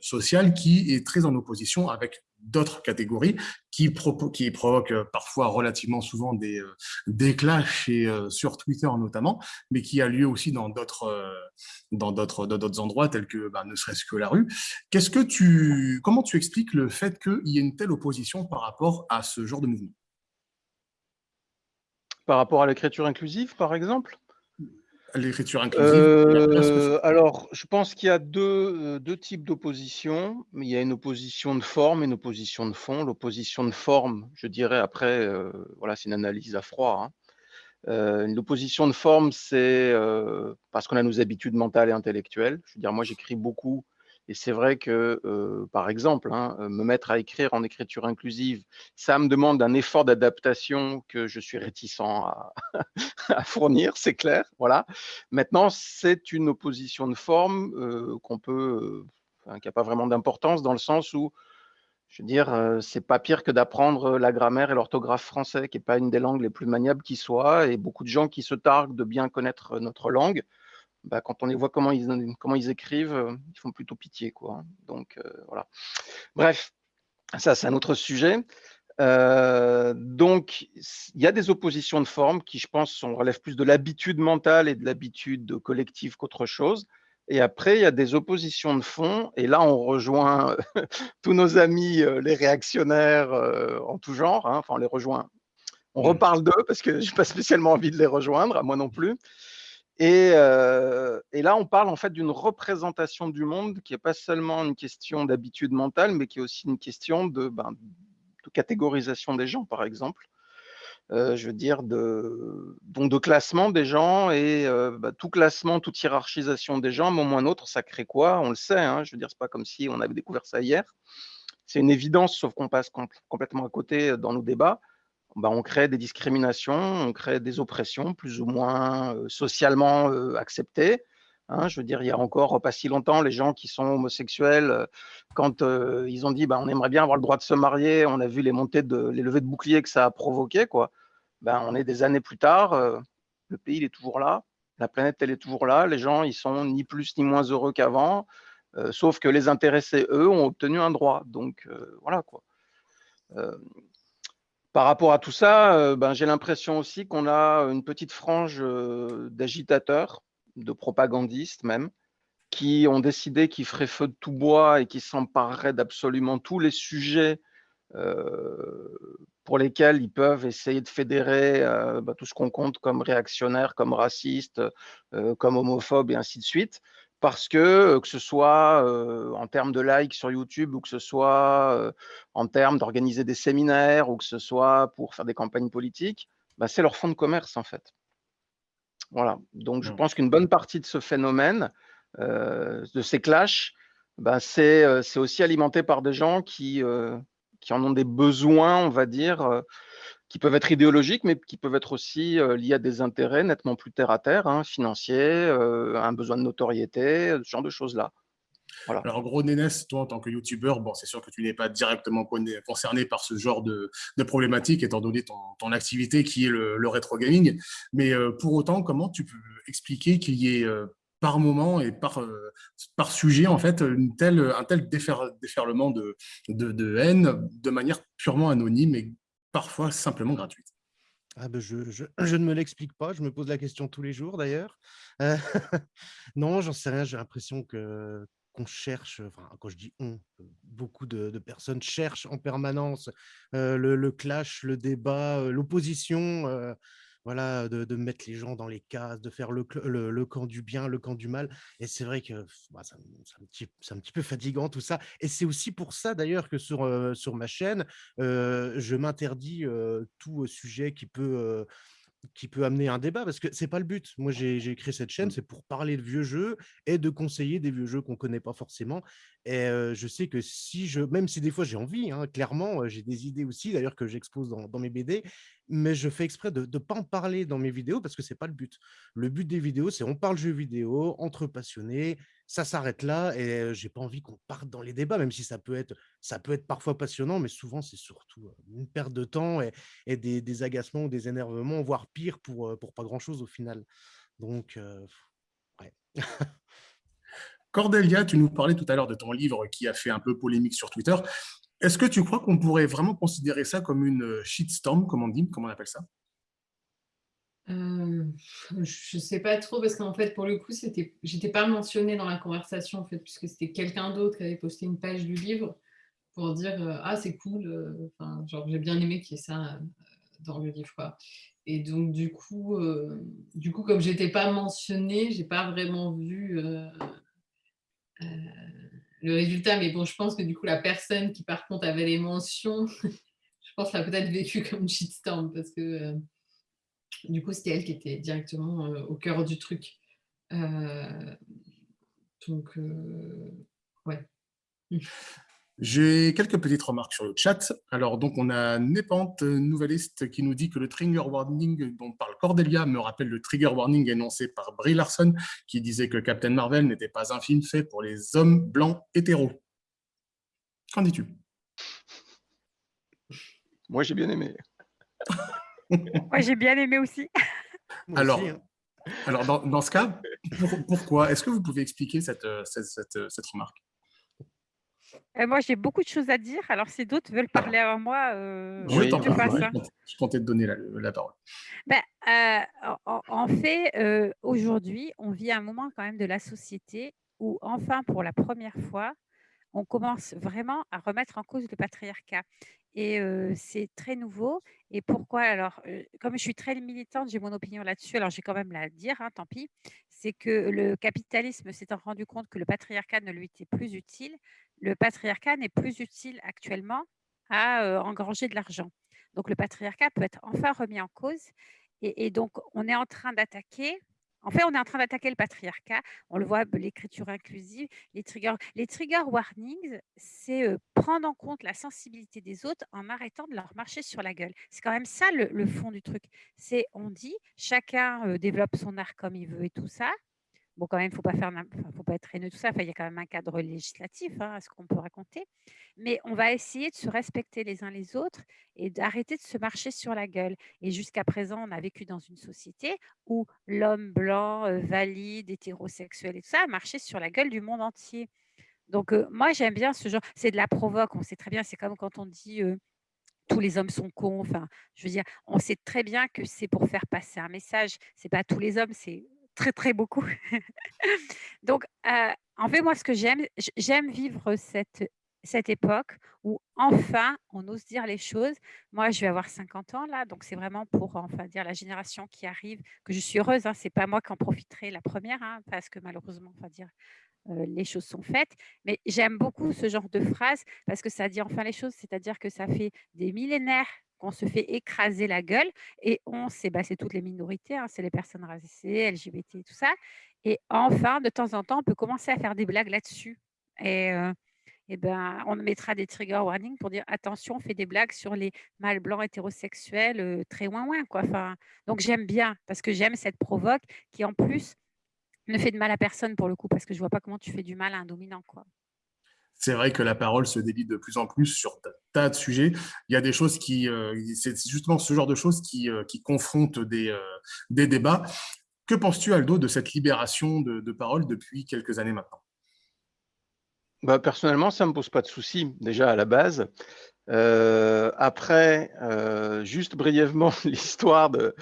sociale qui est très en opposition avec d'autres catégories qui, provoquent euh, parfois relativement souvent des, euh, et, euh, sur Twitter notamment, mais qui a lieu aussi dans d'autres dans d'autres endroits tels que bah, ne serait-ce que la rue. Qu'est-ce que tu, comment tu expliques le fait qu'il y ait une telle opposition par rapport à ce genre de mouvement? Par rapport à l'écriture inclusive, par exemple? L'écriture inclusive euh, Alors, je pense qu'il y a deux, deux types d'opposition. Il y a une opposition de forme et une opposition de fond. L'opposition de forme, je dirais après, euh, voilà, c'est une analyse à froid. Hein. Euh, l'opposition de forme, c'est parce qu'on a nos habitudes mentales et intellectuelles. Je veux dire, moi, j'écris beaucoup et c'est vrai que, par exemple, hein, me mettre à écrire en écriture inclusive, ça me demande un effort d'adaptation que je suis réticent à, fournir, c'est clair. Voilà. Maintenant, c'est une opposition de forme qu'on peut, qui n'a pas vraiment d'importance dans le sens où, je veux dire, c'est pas pire que d'apprendre la grammaire et l'orthographe français, qui n'est pas une des langues les plus maniables qui soit, et beaucoup de gens qui se targuent de bien connaître notre langue bah, quand on les voit comment ils, comment ils écrivent, euh, ils font plutôt pitié. Quoi. Hein. Donc, euh, voilà. Bref, ça, c'est un autre sujet. Euh, donc, il y a des oppositions de forme qui, je pense, relèvent plus de l'habitude mentale et de l'habitude collective qu'autre chose. Et après, il y a des oppositions de fond. Et là, on rejoint tous nos amis, les réactionnaires en tout genre. Hein. Enfin, on les rejoint. On mmh. reparle d'eux parce que je n'ai pas spécialement envie de les rejoindre, à moi non plus. Euh, et, là, on parle en fait d'une représentation du monde qui n'est pas seulement une question d'habitude mentale, mais qui est aussi une question de, ben, catégorisation des gens, par exemple. Euh, je veux dire, de, classement des gens et euh, bah, tout classement, toute hiérarchisation des gens, à un moment ou un autre, ça crée quoi? On le sait, hein, je veux dire, c'est pas comme si on avait découvert ça hier. C'est une évidence, sauf qu'on passe complètement à côté dans nos débats. Bah, on crée des discriminations, on crée des oppressions plus ou moins socialement acceptées. Hein. je veux dire, il y a encore pas si longtemps, les gens qui sont homosexuels, quand ils ont dit bah, on aimerait bien avoir le droit de se marier, on a vu les montées de les levées de boucliers que ça a provoqué. Quoi. Ben, on est des années plus tard, le pays est toujours là, la planète elle est toujours là, les gens ils sont ni plus ni moins heureux qu'avant, sauf que les intéressés, eux, ont obtenu un droit. Donc voilà quoi par rapport à tout ça, euh, ben, j'ai l'impression aussi qu'on a une petite frange euh, d'agitateurs, de propagandistes même, qui ont décidé qu'ils feraient feu de tout bois et qui s'empareraient d'absolument tous les sujets pour lesquels ils peuvent essayer de fédérer bah, tout ce qu'on compte comme réactionnaire, comme raciste, comme homophobe et ainsi de suite parce que, que ce soit en termes de likes sur YouTube ou que ce soit en termes d'organiser des séminaires ou que ce soit pour faire des campagnes politiques, bah, c'est leur fonds de commerce en fait. Voilà, donc je mmh. pense qu'une bonne partie de ce phénomène, de ces clashs, bah, c'est aussi alimenté par des gens qui, qui en ont des besoins, on va dire, qui peuvent être idéologiques, mais qui peuvent être aussi euh, liés à des intérêts nettement plus terre à terre, hein, financiers, euh, un besoin de notoriété, ce genre de choses-là. Voilà. Alors, gros, Nénès, toi, en tant que youtubeur, bon, c'est sûr que tu n'es pas directement concerné par ce genre de, de problématique, étant donné ton, activité qui est le, le rétro gaming. Mais euh, pour autant, comment tu peux expliquer qu'il y ait par moment et par, par sujet, en fait, un tel déferlement de, de, haine de manière purement anonyme parfois simplement gratuite. Ah ben je, je, ne me l'explique pas, je me pose la question tous les jours d'ailleurs. Euh, non, j'en sais rien, j'ai l'impression que qu'on cherche, quand je dis on, beaucoup de, de personnes cherchent en permanence euh, le, clash, le débat, euh, l'opposition. Euh, voilà, de, mettre les gens dans les cases, de faire le, camp du bien, le camp du mal. Et c'est vrai que bah, c'est un, un, petit peu fatigant tout ça. Et c'est aussi pour ça d'ailleurs que sur, euh, sur ma chaîne, euh, je m'interdis euh, tout sujet qui peut qui peut amener un débat, parce que c'est pas le but. Moi, j'ai créé cette chaîne, mmh. c'est pour parler de vieux jeux et de conseiller des vieux jeux qu'on connaît pas forcément. Et je sais que si je, même si des fois j'ai envie, hein, clairement, j'ai des idées aussi, d'ailleurs que j'expose dans, dans, mes BD, mais je fais exprès de ne pas en parler dans mes vidéos parce que c'est pas le but. Le but des vidéos, c'est on parle jeux vidéo entre passionnés, ça s'arrête là et j'ai pas envie qu'on parte dans les débats, même si ça peut être, ça peut être parfois passionnant, mais souvent c'est surtout une perte de temps et, des, agacements ou des énervements, voire pire pour, pour pas grand chose au final. Donc, ouais. Cordelia, tu nous parlais tout à l'heure de ton livre qui a fait un peu polémique sur Twitter. Est-ce que tu crois qu'on pourrait vraiment considérer ça comme une shitstorm, comme on dit, comment on appelle ça? Euh, je ne sais pas trop parce qu'en fait, pour le coup, c'était, j'étais pas mentionnée dans la conversation en fait, puisque c'était quelqu'un d'autre qui avait posté une page du livre pour dire euh, ah c'est cool, euh, j'ai bien aimé qu'il y ait ça dans le livre. Et donc du coup, du coup comme j'étais pas mentionnée, j'ai pas vraiment vu le résultat. Mais bon, je pense que du coup la personne qui par contre avait les mentions, je pense l'a peut-être vécu comme shitstorm parce que du coup, c'était elle qui était directement euh, au cœur du truc. Euh, donc, euh, ouais. J'ai quelques petites remarques sur le chat. Alors, donc, on a Népante, nouvelliste, qui nous dit que le trigger warning dont parle Cordelia me rappelle le trigger warning énoncé par Brie Larson, qui disait que Captain Marvel n'était pas un film fait pour les hommes blancs hétéros. Qu'en dis-tu? Moi, j'ai bien aimé. Moi, j'ai bien aimé aussi. alors, hein. alors dans, dans, ce cas, pourquoi Est-ce que vous pouvez expliquer cette, euh, cette, cette, remarque? Euh, Moi, j'ai beaucoup de choses à dire. Alors, si d'autres veulent parler avant moi, euh, je, je, je, comptais te donner la, la parole. Ben, euh, en, en, fait, euh, aujourd'hui, on vit un moment quand même de la société où, enfin, pour la première fois, on commence vraiment à remettre en cause le patriarcat. Et c'est très nouveau. Et pourquoi? Alors, comme je suis très militante, j'ai mon opinion là-dessus, alors j'ai quand même la dire, hein, tant pis, c'est que le capitalisme s'étant rendu compte que le patriarcat ne lui était plus utile, le patriarcat n'est plus utile actuellement à engranger de l'argent. Donc, le patriarcat peut être enfin remis en cause. Et, et donc, on est en train d'attaquer en fait, on est en train d'attaquer le patriarcat. On le voit, l'écriture inclusive, les triggers. Les trigger warnings, c'est prendre en compte la sensibilité des autres en arrêtant de leur marcher sur la gueule. C'est quand même ça le, fond du truc. C'est, on dit, chacun développe son art comme il veut et tout ça. Bon, quand même, il ne faut pas être haineux, tout ça. Enfin, il y a quand même un cadre législatif hein, à ce qu'on peut raconter. Mais on va essayer de se respecter les uns les autres et d'arrêter de se marcher sur la gueule. Et jusqu'à présent, on a vécu dans une société où l'homme blanc, euh, valide, hétérosexuel et tout ça a marché sur la gueule du monde entier. Donc, euh, moi, j'aime bien ce genre. C'est de la provoque. On sait très bien. C'est comme quand on dit. Euh, tous les hommes sont cons. Enfin, je veux dire, on sait très bien que c'est pour faire passer un message. C'est pas tous les hommes, c'est très, très beaucoup. Donc, euh, en fait, moi, ce que j'aime, j'aime vivre cette cette époque où enfin on ose dire les choses. Moi, je vais avoir 50 ans là, donc c'est vraiment pour enfin dire la génération qui arrive que je suis heureuse. Hein, c'est pas moi qui en profiterai la première, hein, parce que malheureusement, enfin dire euh, les choses sont faites. Mais j'aime beaucoup ce genre de phrase parce que ça dit enfin les choses, c'est-à-dire que ça fait des millénaires qu'on se fait écraser la gueule et on, c'est toutes les minorités, hein, c'est les personnes racisées, LGBT, tout ça. Et enfin, de temps en temps, on peut commencer à faire des blagues là-dessus. Et euh, eh ben, on mettra des trigger warnings pour dire attention, on fait des blagues sur les mâles blancs hétérosexuels euh, très loin, loin. Quoi. Donc j'aime bien parce que j'aime cette provoque qui en plus ne fait de mal à personne pour le coup parce que je vois pas comment tu fais du mal à un dominant. C'est vrai que la parole se délie de plus en plus sur tas de sujets. Il y a des choses qui, euh, c'est justement ce genre de choses qui, euh, confrontent des, des débats. Que penses-tu, Aldo, de cette libération de, parole depuis quelques années maintenant? Bah, personnellement, ça ne me pose pas de souci, déjà à la base. Euh, après, euh, juste brièvement, l'histoire de,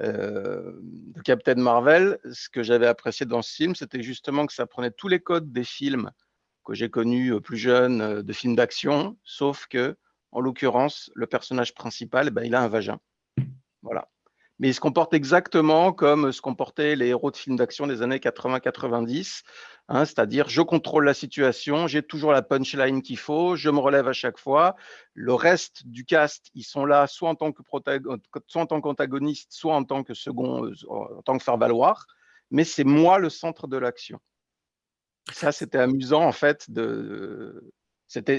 euh, de, Captain Marvel, ce que j'avais apprécié dans ce film, c'était justement que ça prenait tous les codes des films que j'ai connus plus jeunes, de films d'action, sauf que, en l'occurrence, le personnage principal, eh ben, il a un vagin. Voilà mais il se comporte exactement comme se comportaient les héros de films d'action des années 80-90, hein, c'est-à-dire je contrôle la situation, j'ai toujours la punchline qu'il faut, je me relève à chaque fois. Le reste du cast, ils sont là soit en tant que soit en tant qu'antagoniste, soit en tant que second, euh, en tant que faire valoir, mais c'est moi le centre de l'action. Ça, c'était amusant en fait de,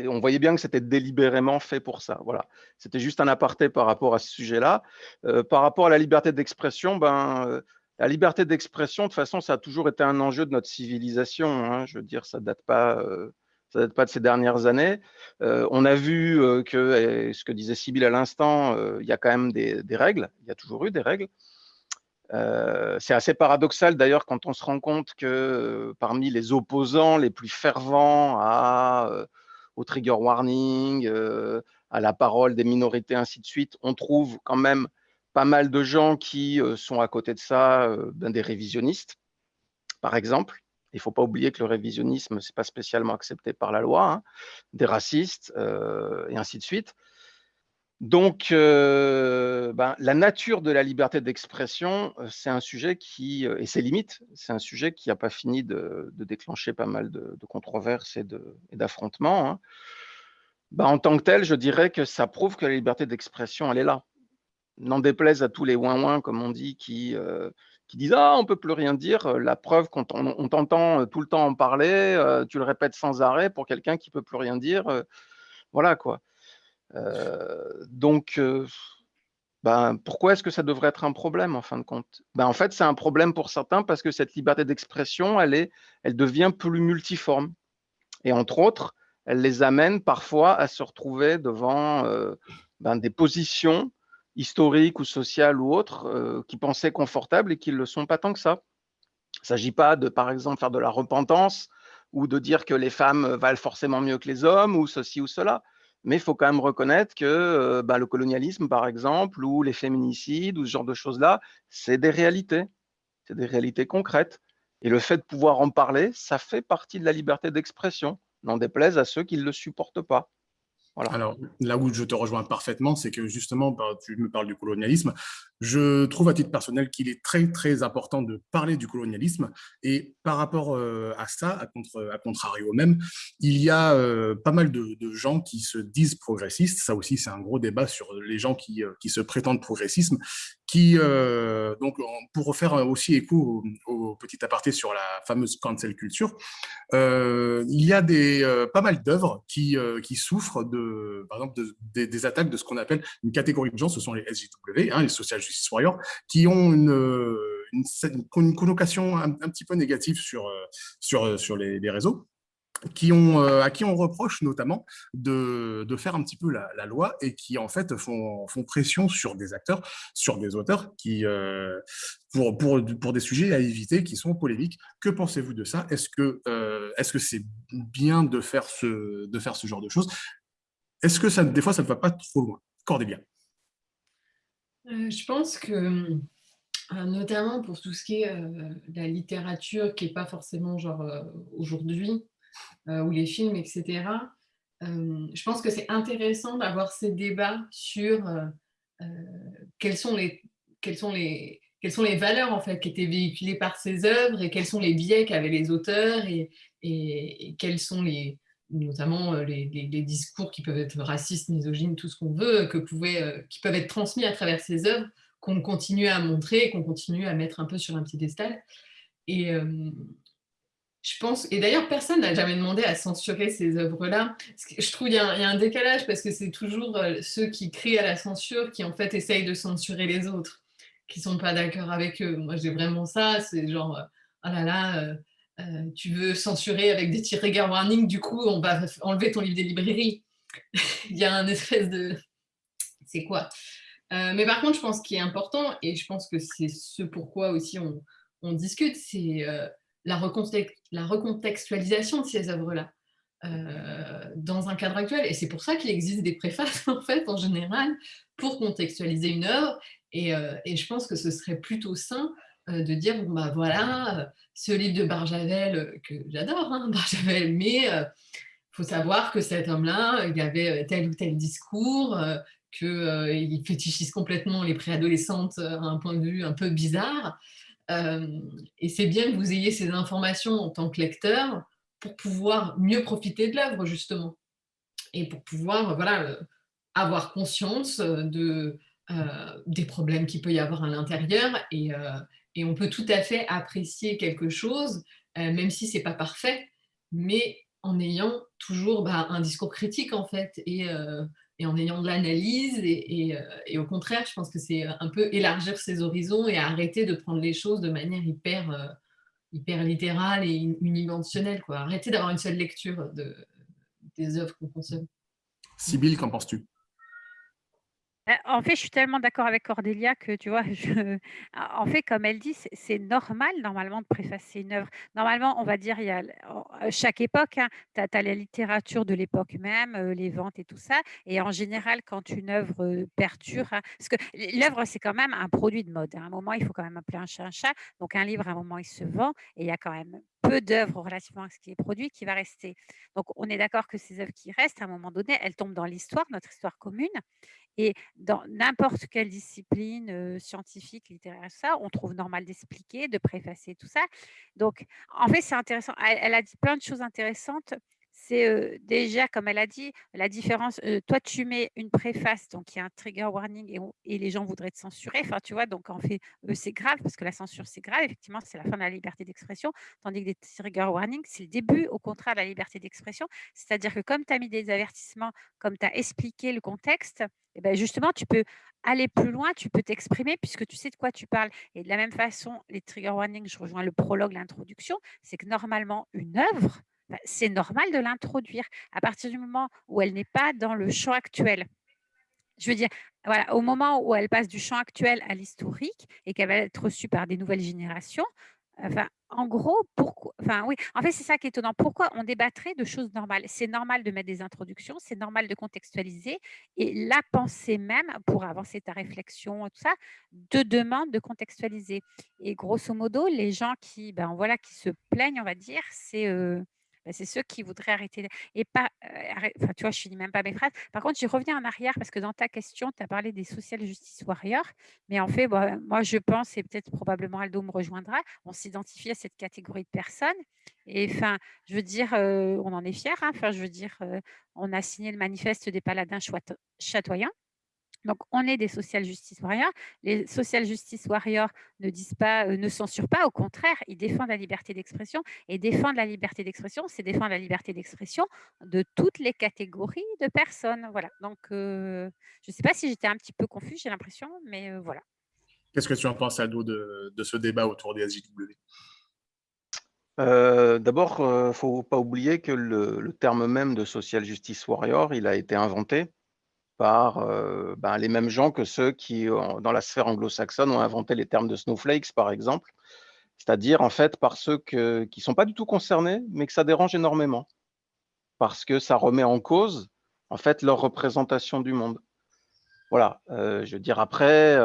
on voyait bien que c'était délibérément fait pour ça. Voilà. C'était juste un aparté par rapport à ce sujet-là. Euh, par rapport à la liberté d'expression, ben, euh, la liberté d'expression, de toute façon, ça a toujours été un enjeu de notre civilisation. Hein. Je veux dire, ça ne date, pas, euh, date pas de ces dernières années. on a vu que, ce que disait Sybille à l'instant, il y a quand même des, des, règles. Il y a toujours eu des règles. C'est assez paradoxal d'ailleurs quand on se rend compte que parmi les opposants les plus fervents à au trigger warning, euh, à la parole des minorités, ainsi de suite, on trouve quand même pas mal de gens qui euh, sont à côté de ça, euh, ben, des révisionnistes, par exemple. Il ne faut pas oublier que le révisionnisme, ce n'est pas spécialement accepté par la loi, hein, des racistes, et ainsi de suite. Donc, euh, ben, la nature de la liberté d'expression, euh, c'est un sujet qui, euh, et ses limites, c'est un sujet qui n'a pas fini de, déclencher pas mal de, controverses et d'affrontements. Hein. Ben, en tant que tel, je dirais que ça prouve que la liberté d'expression, elle est là. N'en déplaise à tous les ouin-ouin, comme on dit, qui, qui disent « Ah, on ne peut plus rien dire ». La preuve, quand on, t'entend tout le temps en parler, tu le répètes sans arrêt pour quelqu'un qui ne peut plus rien dire. voilà, quoi. Euh, donc, euh, ben, pourquoi est-ce que ça devrait être un problème en fin de compte? Ben, En fait, c'est un problème pour certains parce que cette liberté d'expression, elle, elle devient plus multiforme. Et entre autres, elle les amène parfois à se retrouver devant euh, ben, des positions historiques ou sociales ou autres qui pensaient confortables et qui ne le sont pas tant que ça. Il ne s'agit pas de, par exemple, faire de la repentance ou de dire que les femmes valent forcément mieux que les hommes ou ceci ou cela mais il faut quand même reconnaître que bah, le colonialisme, par exemple, ou les féminicides, ou ce genre de choses-là, c'est des réalités, c'est des réalités concrètes. Et le fait de pouvoir en parler, ça fait partie de la liberté d'expression, n'en déplaise à ceux qui ne le supportent pas. Alors, là où je te rejoins parfaitement, c'est que justement, bah, tu me parles du colonialisme. Je trouve à titre personnel qu'il est très, très important de parler du colonialisme. Et par rapport euh, à ça, à, contre, à contrario même, il y a euh, pas mal de, gens qui se disent progressistes. Ça aussi, c'est un gros débat sur les gens qui, euh, qui se prétendent progressisme, qui, donc, pour faire aussi écho au, petit aparté sur la fameuse cancel culture, il y a des, pas mal d'œuvres qui, souffrent de par exemple, des, attaques de ce qu'on appelle une catégorie de gens, ce sont les SJW, hein, les Social Justice Warriors, qui ont une, une, connotation un, petit peu négative sur les, réseaux. Qui ont, à qui on reproche notamment de, de faire un petit peu la, loi et qui en fait font, font, pression sur des acteurs, sur des auteurs qui, pour, pour, pour, des sujets à éviter qui sont polémiques. Que pensez-vous de ça? Est-ce que est-ce que c'est bien de faire, ce, de faire ce genre de choses? Est-ce que ça, des fois, ça ne va pas trop loin? Cordélia. Euh, je pense que, euh, notamment pour tout ce qui est euh, la littérature, qui n'est pas forcément genre aujourd'hui, ou les films, etc., je pense que c'est intéressant d'avoir ces débats sur quels sont les, quels sont les, quelles sont les valeurs en fait qui étaient véhiculées par ces œuvres et quels sont les biais qu'avaient les auteurs et, et, quels sont les, notamment euh, les, discours qui peuvent être racistes, misogynes, tout ce qu'on veut, que pouvaient, euh, qui peuvent être transmis à travers ces œuvres, qu'on continue à montrer, qu'on continue à mettre un peu sur un piédestal. Et euh, je pense, et d'ailleurs personne n'a jamais demandé à censurer ces œuvres-là. Je trouve qu'il y, a un décalage parce que c'est toujours ceux qui crient à la censure qui en fait essayent de censurer les autres qui sont pas d'accord avec eux. Moi, j'ai vraiment ça, c'est genre, oh là là, euh, euh, tu veux censurer avec des trigger warning, du coup, on va enlever ton livre des librairies. Il y a un espèce de... C'est quoi? Mais par contre, je pense qu'il est important, et je pense que c'est ce pourquoi aussi on discute, c'est la, recontextualisation de ces œuvres-là. dans un cadre actuel. Et c'est pour ça qu'il existe des préfaces, en fait, en général, pour contextualiser une œuvre euh, et, je pense que ce serait plutôt sain euh, de dire, bon bah voilà, euh, ce livre de Barjavel, que j'adore, hein, Barjavel, mais il faut savoir que cet homme-là, il avait tel ou tel discours, qu'il fétichise complètement les préadolescentes à un point de vue un peu bizarre. Et c'est bien que vous ayez ces informations en tant que lecteur pour pouvoir mieux profiter de l'œuvre, justement. Et pour pouvoir voilà, avoir conscience de, euh, des problèmes qu'il peut y avoir à l'intérieur et, euh, on peut tout à fait apprécier quelque chose, euh, même si c'est pas parfait, mais en ayant toujours bah, un discours critique en fait et en ayant de l'analyse et, et, au contraire, je pense que c'est un peu élargir ses horizons et arrêter de prendre les choses de manière hyper, hyper littérale et unidimensionnelle. Quoi. Arrêter d'avoir une seule lecture de, des œuvres qu'on consomme. Sybille, qu'en penses-tu? En fait, je suis tellement d'accord avec Cordélia que, tu vois, je en fait, comme elle dit, c'est normal normalement de préfacer une œuvre. Normalement, on va dire, il y a chaque époque, hein, tu as la littérature de l'époque même, les ventes et tout ça et en général, quand une œuvre, perdure, hein, parce que l'œuvre, c'est quand même un produit de mode, hein. À un moment, il faut quand même appeler un chat un chat, donc un livre, à un moment, il se vend et il y a quand même peu d'œuvres relativement à ce qui est produit qui va rester. Donc, on est d'accord que ces œuvres qui restent, à un moment donné, elles tombent dans l'histoire, notre histoire commune et dans n'importe quelle discipline scientifique, littéraire, ça, on trouve normal d'expliquer, de préfacer tout ça. Donc, en fait, c'est intéressant. Elle, a dit plein de choses intéressantes. C'est déjà, comme elle a dit, la différence. toi, tu mets une préface, donc il y a un trigger warning et, les gens voudraient te censurer. Enfin, tu vois, donc en fait, c'est grave parce que la censure, c'est grave. Effectivement, c'est la fin de la liberté d'expression. Tandis que des trigger warnings, c'est le début, au contraire, de la liberté d'expression. C'est-à-dire que comme tu as mis des avertissements, comme tu as expliqué le contexte, et ben justement, tu peux aller plus loin, tu peux t'exprimer puisque tu sais de quoi tu parles. Et de la même façon, les trigger warnings, je rejoins le prologue, l'introduction, c'est que normalement, une œuvre, c'est normal de l'introduire à partir du moment où elle n'est pas dans le champ actuel. Je veux dire, voilà, au moment où elle passe du champ actuel à l'historique et qu'elle va être reçue par des nouvelles générations, Enfin, en gros, pourquoi Enfin, oui. En fait, c'est ça qui est étonnant. Pourquoi on débattrait de choses normales? C'est normal de mettre des introductions, c'est normal de contextualiser. Et la pensée même, pour avancer ta réflexion, tout ça, te demande de contextualiser. Et grosso modo, les gens qui, ben voilà, qui se plaignent, on va dire, c'est euh, bah, c'est ceux qui voudraient arrêter et pas, enfin, tu vois, je finis même pas mes phrases. Par contre, je reviens en arrière parce que dans ta question, tu as parlé des social justice warriors, mais en fait, bah, moi, je pense, et peut-être probablement Aldo me rejoindra, on s'identifie à cette catégorie de personnes. Et enfin, je veux dire, on en est fiers. Hein, enfin, je veux dire, on a signé le manifeste des paladins chatoyants. Donc, on est des social justice warriors. Les social justice warriors ne disent pas, euh, ne censurent pas, au contraire, ils défendent la liberté d'expression. Et défendre la liberté d'expression, c'est défendre la liberté d'expression de toutes les catégories de personnes. Voilà. Donc, euh, je ne sais pas si j'étais un petit peu confuse, j'ai l'impression, mais euh, voilà. Qu'est-ce que tu en penses, Aldo, de, de ce débat autour des SJW D'abord, il ne faut pas oublier que le, le, terme même de social justice warrior, il a été inventé par euh, ben, les mêmes gens que ceux qui, dans la sphère anglo-saxonne, ont inventé les termes de snowflakes, par exemple. C'est-à-dire, en fait, par ceux qui ne sont pas du tout concernés, mais que ça dérange énormément. Parce que ça remet en cause, en fait, leur représentation du monde. Voilà, je veux dire après,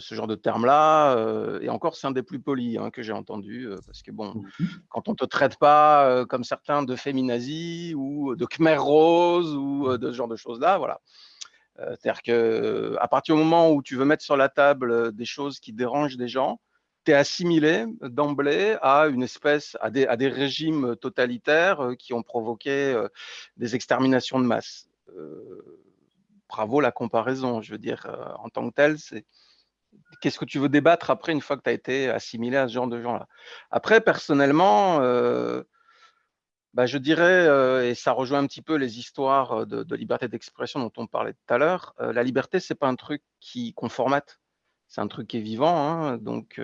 ce genre de terme-là, et encore c'est un des plus polis hein, que j'ai entendu, parce que bon, mmh quand on te traite pas comme certains de féminazie ou de khmer rose ou de ce genre de choses-là, voilà. C'est-à-dire que à partir du moment où tu veux mettre sur la table des choses qui dérangent des gens, tu es assimilé d'emblée à une espèce, à des, régimes totalitaires qui ont provoqué des exterminations de masse bravo la comparaison. Je veux dire, euh, en tant que tel, c'est qu'est-ce que tu veux débattre après une fois que tu as été assimilé à ce genre de gens-là? Après, personnellement, euh, bah, je dirais, et ça rejoint un petit peu les histoires de, liberté d'expression dont on parlait tout à l'heure, la liberté, c'est pas un truc qui qu'on formate, c'est un truc qui est vivant. Hein. donc,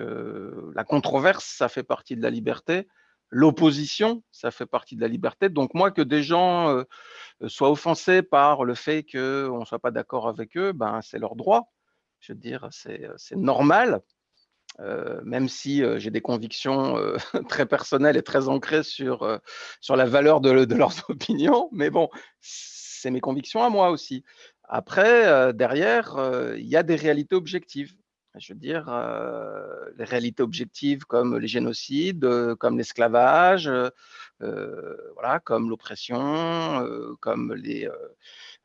la controverse, ça fait partie de la liberté. L'opposition, ça fait partie de la liberté. Donc moi, que des gens soient offensés par le fait qu'on ne soit pas d'accord avec eux, ben, c'est leur droit. Je veux dire, c'est normal, euh, même si euh, j'ai des convictions très personnelles et très ancrées sur, sur la valeur de, de, leurs opinions. Mais bon, c'est mes convictions à moi aussi. Après, derrière, il y a des réalités objectives je veux dire, euh, les réalités objectives comme les génocides, euh, comme l'esclavage, euh, voilà, comme l'oppression, comme les,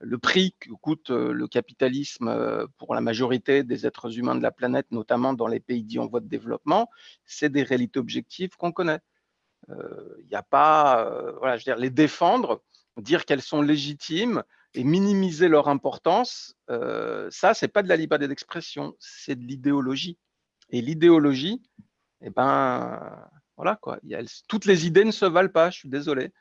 le prix que coûte le capitalisme pour la majorité des êtres humains de la planète, notamment dans les pays dits en voie de développement, c'est des réalités objectives qu'on connaît. Il n'y a pas, voilà, je veux dire, les défendre, dire qu'elles sont légitimes, et minimiser leur importance, euh, ça, c'est pas de la liberté d'expression, c'est de l'idéologie. Et l'idéologie, eh ben, voilà quoi. Toutes les idées ne se valent pas, je suis désolé.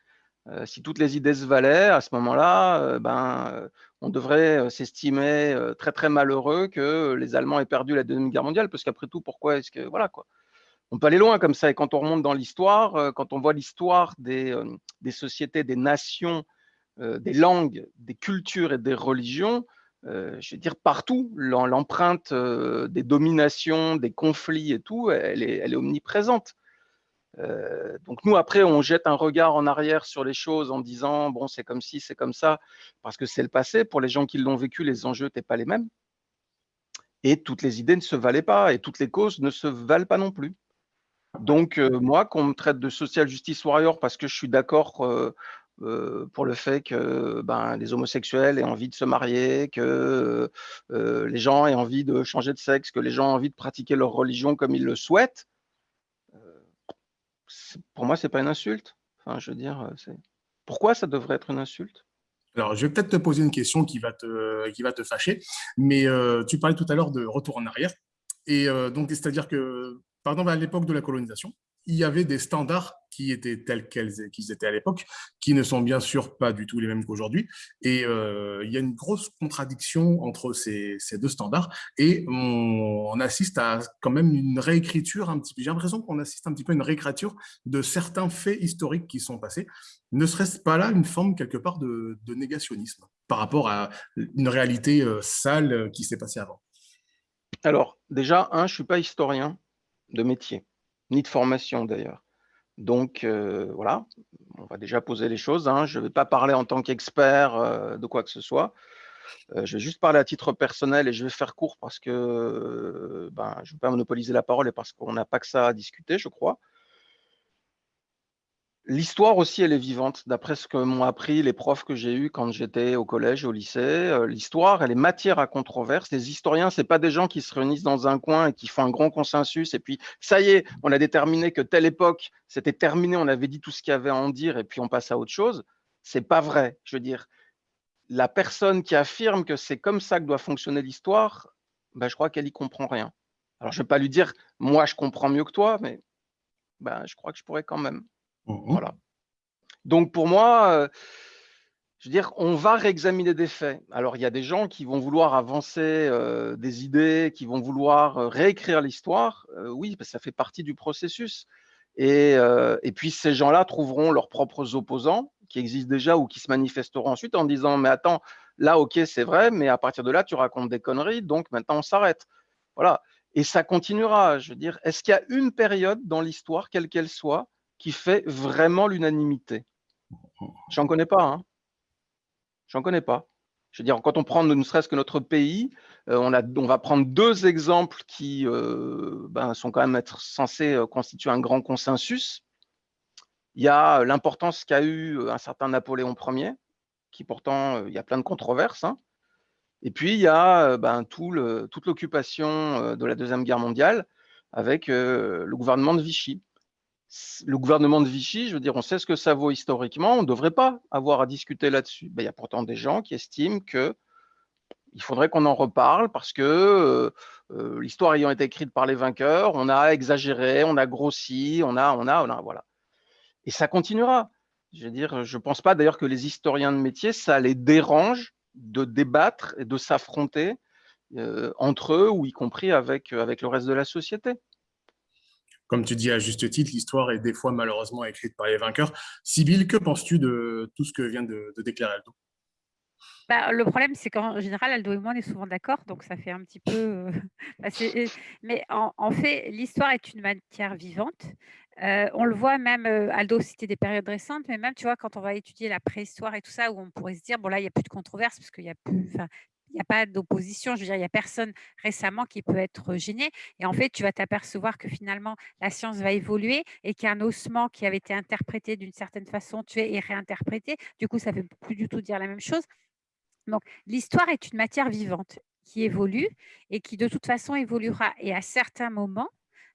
Euh, si toutes les idées se valaient, à ce moment-là, euh, ben, on devrait s'estimer très très malheureux que les Allemands aient perdu la Deuxième Guerre mondiale, parce qu'après tout, pourquoi est-ce que voilà quoi On peut aller loin comme ça. Et quand on remonte dans l'histoire, quand on voit l'histoire des, sociétés, des nations euh, des langues, des cultures et des religions, euh, je veux dire, partout, l'empreinte euh, des dominations, des conflits et tout, elle est, omniprésente. Donc nous, après, on jette un regard en arrière sur les choses en disant, bon, c'est comme ci, c'est comme ça, parce que c'est le passé. Pour les gens qui l'ont vécu, les enjeux n'étaient pas les mêmes. Et toutes les idées ne se valaient pas, et toutes les causes ne se valent pas non plus. Donc, moi, qu'on me traite de social justice warrior parce que je suis d'accord euh, pour le fait que ben, les homosexuels aient envie de se marier, que euh, les gens aient envie de changer de sexe, que les gens aient envie de pratiquer leur religion comme ils le souhaitent, euh, pour moi, c'est pas une insulte. Enfin, je veux dire, pourquoi ça devrait être une insulte? Alors, je vais peut-être te poser une question qui va te, qui va te fâcher, mais tu parlais tout à l'heure de retour en arrière. Et donc, c'est-à-dire que, par exemple, à l'époque de la colonisation, il y avait des standards qui étaient tels qu'ils étaient à l'époque, qui ne sont bien sûr pas du tout les mêmes qu'aujourd'hui. Et euh, il y a une grosse contradiction entre ces, deux standards. Et on, assiste à quand même une réécriture un petit peu. J'ai l'impression qu'on assiste un petit peu à une réécriture de certains faits historiques qui sont passés. Ne serait-ce pas là une forme quelque part de, négationnisme par rapport à une réalité euh, sale qui s'est passée avant? Alors, déjà, je ne suis pas historien de métier ni de formation d'ailleurs. Donc euh, voilà, on va déjà poser les choses. Hein. Je ne vais pas parler en tant qu'expert euh, de quoi que ce soit. Euh, je vais juste parler à titre personnel et je vais faire court parce que ben, je ne veux pas monopoliser la parole et parce qu'on n'a pas que ça à discuter, je crois. L'histoire aussi, elle est vivante, d'après ce que m'ont appris les profs que j'ai eus quand j'étais au collège, au lycée. Euh, l'histoire, elle est matière à controverse. Les historiens, c'est pas des gens qui se réunissent dans un coin et qui font un grand consensus. Et puis, ça y est, on a déterminé que telle époque, c'était terminé, on avait dit tout ce qu'il y avait à en dire et puis on passe à autre chose. C'est pas vrai. Je veux dire, la personne qui affirme que c'est comme ça que doit fonctionner l'histoire, ben, je crois qu'elle y comprend rien. Alors, je vais pas lui dire, moi, je comprends mieux que toi, mais ben, je crois que je pourrais quand même. Mmh voilà. Donc pour moi, euh, je veux dire, on va réexaminer des faits. Alors il y a des gens qui vont vouloir avancer euh, des idées, qui vont vouloir euh, réécrire l'histoire. oui, ça fait partie du processus. Et, et puis ces gens-là trouveront leurs propres opposants qui existent déjà ou qui se manifesteront ensuite en disant mais attends, là ok c'est vrai, mais à partir de là tu racontes des conneries, donc maintenant on s'arrête. Voilà. Et ça continuera. Je veux dire, est-ce qu'il y a une période dans l'histoire, quelle qu'elle soit, qui fait vraiment l'unanimité J'en connais pas. Hein J'en connais pas. Je veux dire, quand on prend ne serait-ce que notre pays, on, a, on va prendre deux exemples qui ben, sont quand même censés constituer un grand consensus. Il y a l'importance qu'a eu un certain Napoléon Ier, qui pourtant, il y a plein de controverses. Hein. Et puis, il y a ben, toute l'occupation de la Deuxième Guerre mondiale avec le gouvernement de Vichy. Le gouvernement de Vichy, je veux dire, on sait ce que ça vaut historiquement, on ne devrait pas avoir à discuter là-dessus. Ben, il y a pourtant des gens qui estiment que il faudrait qu'on en reparle parce que l'histoire ayant été écrite par les vainqueurs, on a exagéré, on a grossi, on a, on a, on a, voilà. Et ça continuera. Je veux dire, je ne pense pas d'ailleurs que les historiens de métier, ça les dérange de débattre et de s'affronter euh, entre eux ou y compris avec, euh, avec le reste de la société. Comme tu dis à juste titre, l'histoire est des fois malheureusement écrite par les vainqueurs. Sibylle, que penses-tu de tout ce que vient de, déclarer Aldo? Bah, le problème, c'est qu'en général, Aldo et moi, on est souvent d'accord, donc ça fait un petit peu. Euh, bah, mais en, fait, l'histoire est une matière vivante on le voit même, Aldo citait des périodes récentes, mais même, tu vois, quand on va étudier la préhistoire et tout ça, où on pourrait se dire, bon là, il n'y a plus de controverse parce qu'il y a plus, n'y a pas d'opposition. Je veux dire, il n'y a personne récemment qui peut être gêné. Et en fait, tu vas t'apercevoir que finalement, la science va évoluer et qu'un ossement qui avait été interprété d'une certaine façon, tué et réinterprété. Du coup, ça ne veut plus du tout dire la même chose. Donc, l'histoire est une matière vivante qui évolue et qui de toute façon évoluera. Et à certains moments,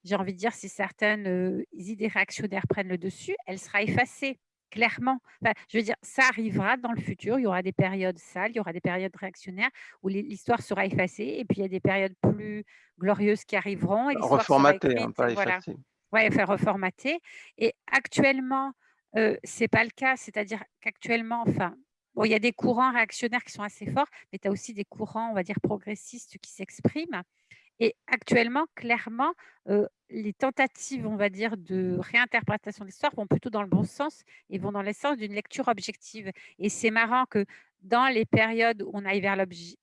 j'ai envie de dire, si certaines idées réactionnaires prennent le dessus, elle sera effacée, clairement. je veux dire, ça arrivera dans le futur. Il y aura des périodes sales, il y aura des périodes réactionnaires où l'histoire sera effacée, et puis il y a des périodes plus glorieuses qui arriveront. Et reformatée, hein, pas voilà. Oui, faire reformater. Et actuellement, ce n'est pas le cas, c'est-à-dire qu'actuellement, enfin, Bon, il y a des courants réactionnaires qui sont assez forts, mais tu as aussi des courants, on va dire, progressistes qui s'expriment. Et actuellement, clairement, les tentatives, on va dire, de réinterprétation de l'histoire vont plutôt dans le bon sens et vont dans le sens d'une lecture objective. Et c'est marrant que dans les périodes où on aille vers l'objectif,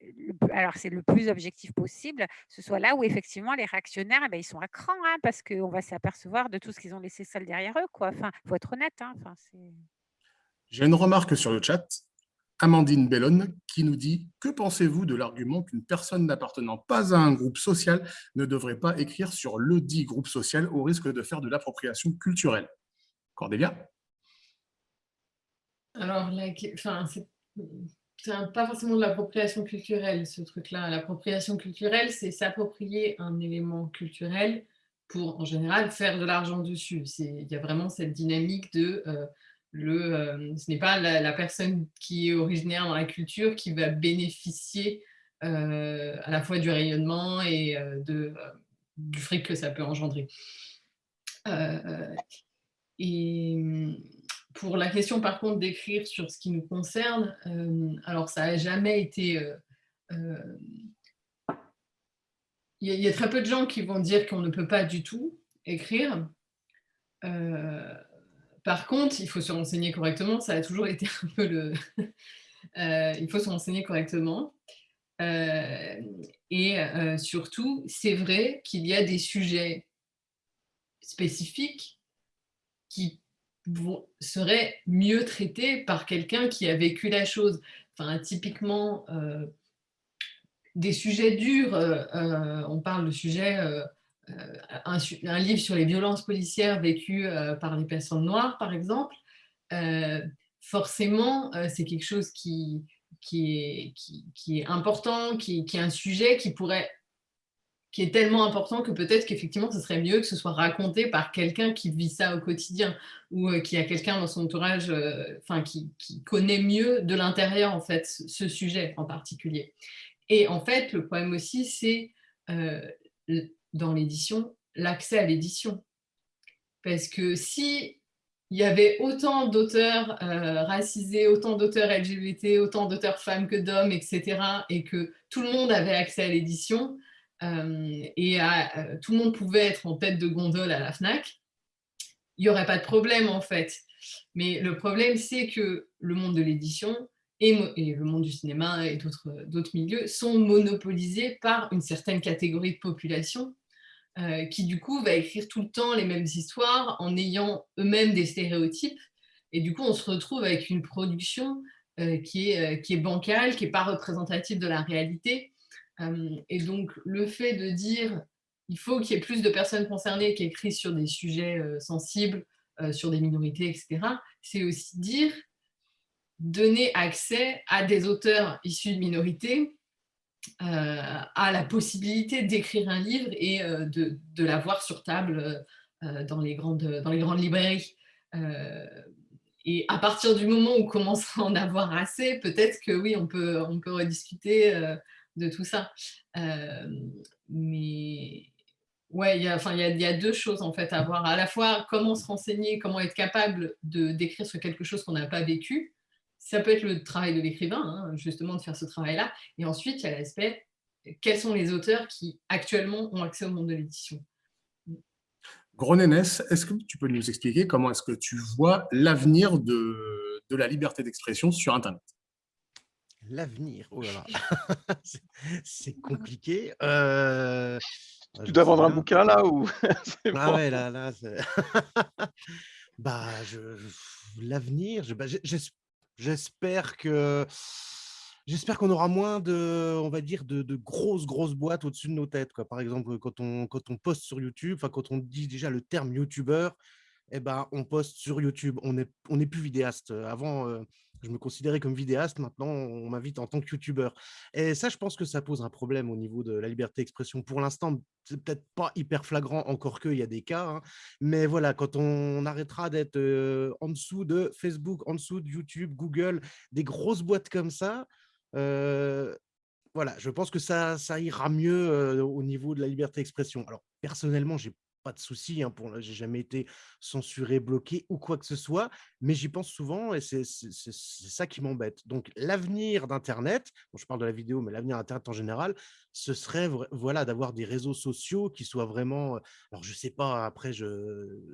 alors c'est le plus objectif possible, ce soit là où effectivement les réactionnaires, eh ben, ils sont à cran, hein, parce qu'on va s'apercevoir de tout ce qu'ils ont laissé seul derrière eux. Il enfin, faut être honnête. Hein, J'ai une remarque sur le chat. Amandine Bellone qui nous dit « Que pensez-vous de l'argument qu'une personne n'appartenant pas à un groupe social ne devrait pas écrire sur le dit groupe social au risque de faire de l'appropriation culturelle ?» Cordélia Alors, enfin, c'est pas forcément de l'appropriation culturelle, ce truc-là. L'appropriation culturelle, c'est s'approprier un élément culturel pour, en général, faire de l'argent dessus. Il y a vraiment cette dynamique de... Euh, euh, ce n'est pas la, personne qui est originaire dans la culture qui va bénéficier euh, à la fois du rayonnement et euh, de, du fric que ça peut engendrer. et pour la question par contre d'écrire sur ce qui nous concerne, alors ça n'a jamais été... Il y, a très peu de gens qui vont dire qu'on ne peut pas du tout écrire. Par contre, il faut se renseigner correctement, ça a toujours été un peu le... Euh, il faut se renseigner correctement. Euh, et euh, surtout, c'est vrai qu'il y a des sujets spécifiques qui seraient mieux traités par quelqu'un qui a vécu la chose. Enfin, typiquement, des sujets durs, on parle de sujets euh, un, livre sur les violences policières vécues euh, par les personnes noires, par exemple, euh, forcément, c'est quelque chose qui, qui, est, qui, est important, qui, qui, est un sujet qui pourrait qui est tellement important que peut-être qu'effectivement, ce serait mieux que ce soit raconté par quelqu'un qui vit ça au quotidien ou qui a quelqu'un dans son entourage qui, qui, connaît mieux de l'intérieur, en fait, ce sujet en particulier. Et en fait, le problème aussi, c'est dans l'édition, l'accès à l'édition. Parce que si il y avait autant d'auteurs euh, racisés, autant d'auteurs LGBT, autant d'auteurs femmes que d'hommes, etc., et que tout le monde avait accès à l'édition, euh, et euh, tout le monde pouvait être en tête de gondole à la FNAC, il n'y aurait pas de problème en fait. Mais le problème, c'est que le monde de l'édition et, et, le monde du cinéma et d'autres milieux sont monopolisés par une certaine catégorie de population euh, qui du coup va écrire tout le temps les mêmes histoires en ayant eux-mêmes des stéréotypes. Et du coup, on se retrouve avec une production qui, est, qui est bancal, qui n'est pas représentatif de la réalité. et donc, le fait de dire il faut qu'il y ait plus de personnes concernées qui écrivent sur des sujets sensibles, sur des minorités, etc., c'est aussi dire donner accès à des auteurs issus de minorités à la possibilité d'écrire un livre et de, de l'avoir sur table dans, les grandes, dans les grandes librairies. et à partir du moment où on commence à en avoir assez, peut-être que oui, on peut, on peut rediscuter de tout ça. mais Ouais, il y, a, enfin, a, a deux choses en fait à voir. À la fois, comment se renseigner, comment être capable d'écrire sur quelque chose qu'on n'a pas vécu. Ça peut être le travail de l'écrivain, hein, justement, de faire ce travail-là. Et ensuite, il y a l'aspect, quels sont les auteurs qui actuellement ont accès au monde de l'édition Gronénès, est-ce que tu peux nous expliquer comment est-ce que tu vois l'avenir de, de la liberté d'expression sur Internet? L'avenir, oh là là, c'est compliqué. Euh... Tu dois vendre un bouquin là ou Ah ouais, là, là. bah, je, l'avenir, bah, j'espère qu'on aura moins de, on va dire, de, grosses grosses boîtes au-dessus de nos têtes. Quoi. Par exemple, quand on quand poste sur YouTube, enfin quand on dit déjà le terme YouTuber, eh ben, on poste sur YouTube. On n'est on est plus vidéaste. Avant, euh, je me considérais comme vidéaste. Maintenant, on m'invite en tant que YouTuber. Et ça, je pense que ça pose un problème au niveau de la liberté d'expression. Pour l'instant, c'est peut-être pas hyper flagrant, encore qu'il y a des cas. Hein. Mais voilà, quand on arrêtera d'être en dessous de Facebook, en dessous de YouTube, Google, des grosses boîtes comme ça, voilà, je pense que ça ira mieux au niveau de la liberté d'expression. Alors, personnellement, j'ai pas de souci, hein, pour j'ai jamais été censuré, bloqué ou quoi que ce soit, mais j'y pense souvent et c'est ça qui m'embête. Donc l'avenir d'Internet, je parle de la vidéo, mais l'avenir d'Internet en général, ce serait voilà d'avoir des réseaux sociaux qui soient vraiment, alors je sais pas, après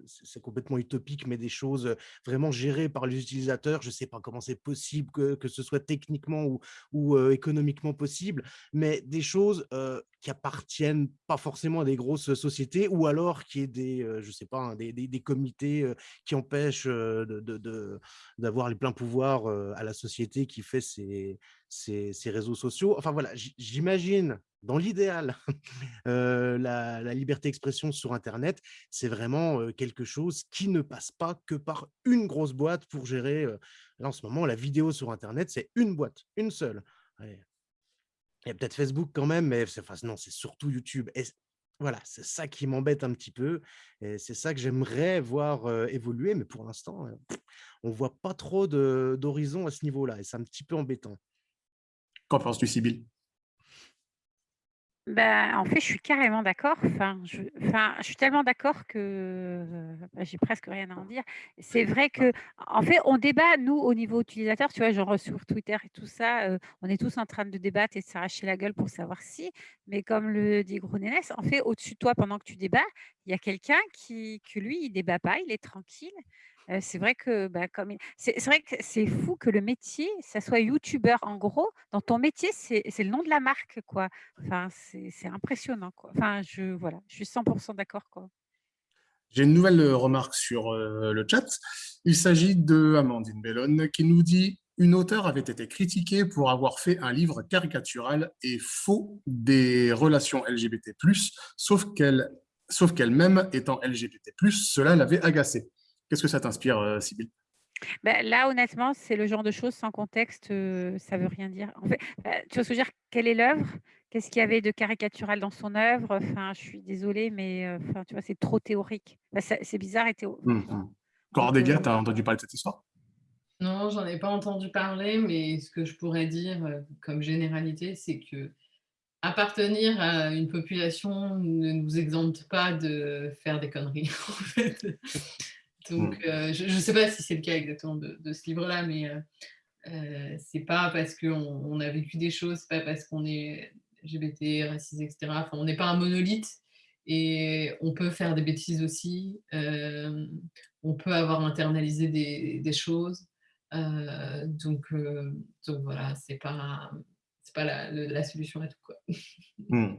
c'est complètement utopique, mais des choses vraiment gérées par les utilisateurs. Je sais pas comment c'est possible que, que, ce soit techniquement ou, ou économiquement possible, mais des choses qui appartiennent pas forcément à des grosses sociétés ou alors qui est des, je sais pas, hein, des, des, comités qui empêchent d'avoir les pleins pouvoirs à la société qui fait ces, ces, ces réseaux sociaux. Enfin voilà, j'imagine dans l'idéal, la, liberté d'expression sur Internet, c'est vraiment quelque chose qui ne passe pas que par une grosse boîte pour gérer. là, en ce moment, la vidéo sur Internet, c'est une boîte, une seule. Il y a peut-être Facebook quand même, mais enfin, non, c'est surtout YouTube. Voilà, c'est ça qui m'embête un petit peu. Et c'est ça que j'aimerais voir évoluer, mais pour l'instant, on ne voit pas trop d'horizon à ce niveau-là. Et c'est un petit peu embêtant. Qu'en penses-tu, Sybille ben, en fait, je suis carrément d'accord. Enfin, je, enfin, je suis tellement d'accord que bah, j'ai presque rien à en dire. C'est vrai que, en fait, on débat, nous, au niveau utilisateur, tu vois, genre sur Twitter et tout ça, on est tous en train de débattre et de s'arracher la gueule pour savoir si. Mais comme le dit Gronénès, en fait, au-dessus de toi, pendant que tu débats, il y a quelqu'un qui, que lui, il débat pas, il est tranquille c'est vrai que, bah, comme c'est vrai que c'est fou que le métier, ça soit youtubeur. En gros, dans ton métier, c'est le nom de la marque, quoi. Enfin, c'est impressionnant. Enfin, je voilà, je suis 100 d'accord, quoi. J'ai une nouvelle remarque sur le chat. Il s'agit de Amandine Bellone qui nous dit une auteure avait été critiquée pour avoir fait un livre caricatural et faux des relations LGBT+, sauf qu'elle sauf qu'elle-même étant LGBT+, cela l'avait agacée. Qu'est-ce que ça t'inspire, euh, Sybille bah, là, honnêtement, c'est le genre de choses sans contexte, euh, ça veut rien dire. En fait, bah, tu je veux dire? Quelle est l'œuvre? Qu'est-ce qu'il y avait de caricatural dans son œuvre? Enfin, je suis désolée, mais euh, enfin, tu vois, c'est trop théorique. Bah, c'est bizarre et théorique. Mmh, mmh. Cordelia, tu as entendu parler de cette histoire? Non, j'en ai pas entendu parler, mais ce que je pourrais dire comme généralité, c'est que appartenir à une population ne nous exempte pas de faire des conneries. En fait. Donc, mmh. euh, je ne sais pas si c'est le cas exactement de, ce livre-là, mais euh, euh, c'est pas parce qu'on on a vécu des choses, c'est pas parce qu'on est LGBT, racisé, etc. Enfin, on n'est pas un monolithe et on peut faire des bêtises aussi. on peut avoir internalisé des, des choses. donc, donc voilà, c'est pas pas la, la, solution à tout. Quoi. Hmm.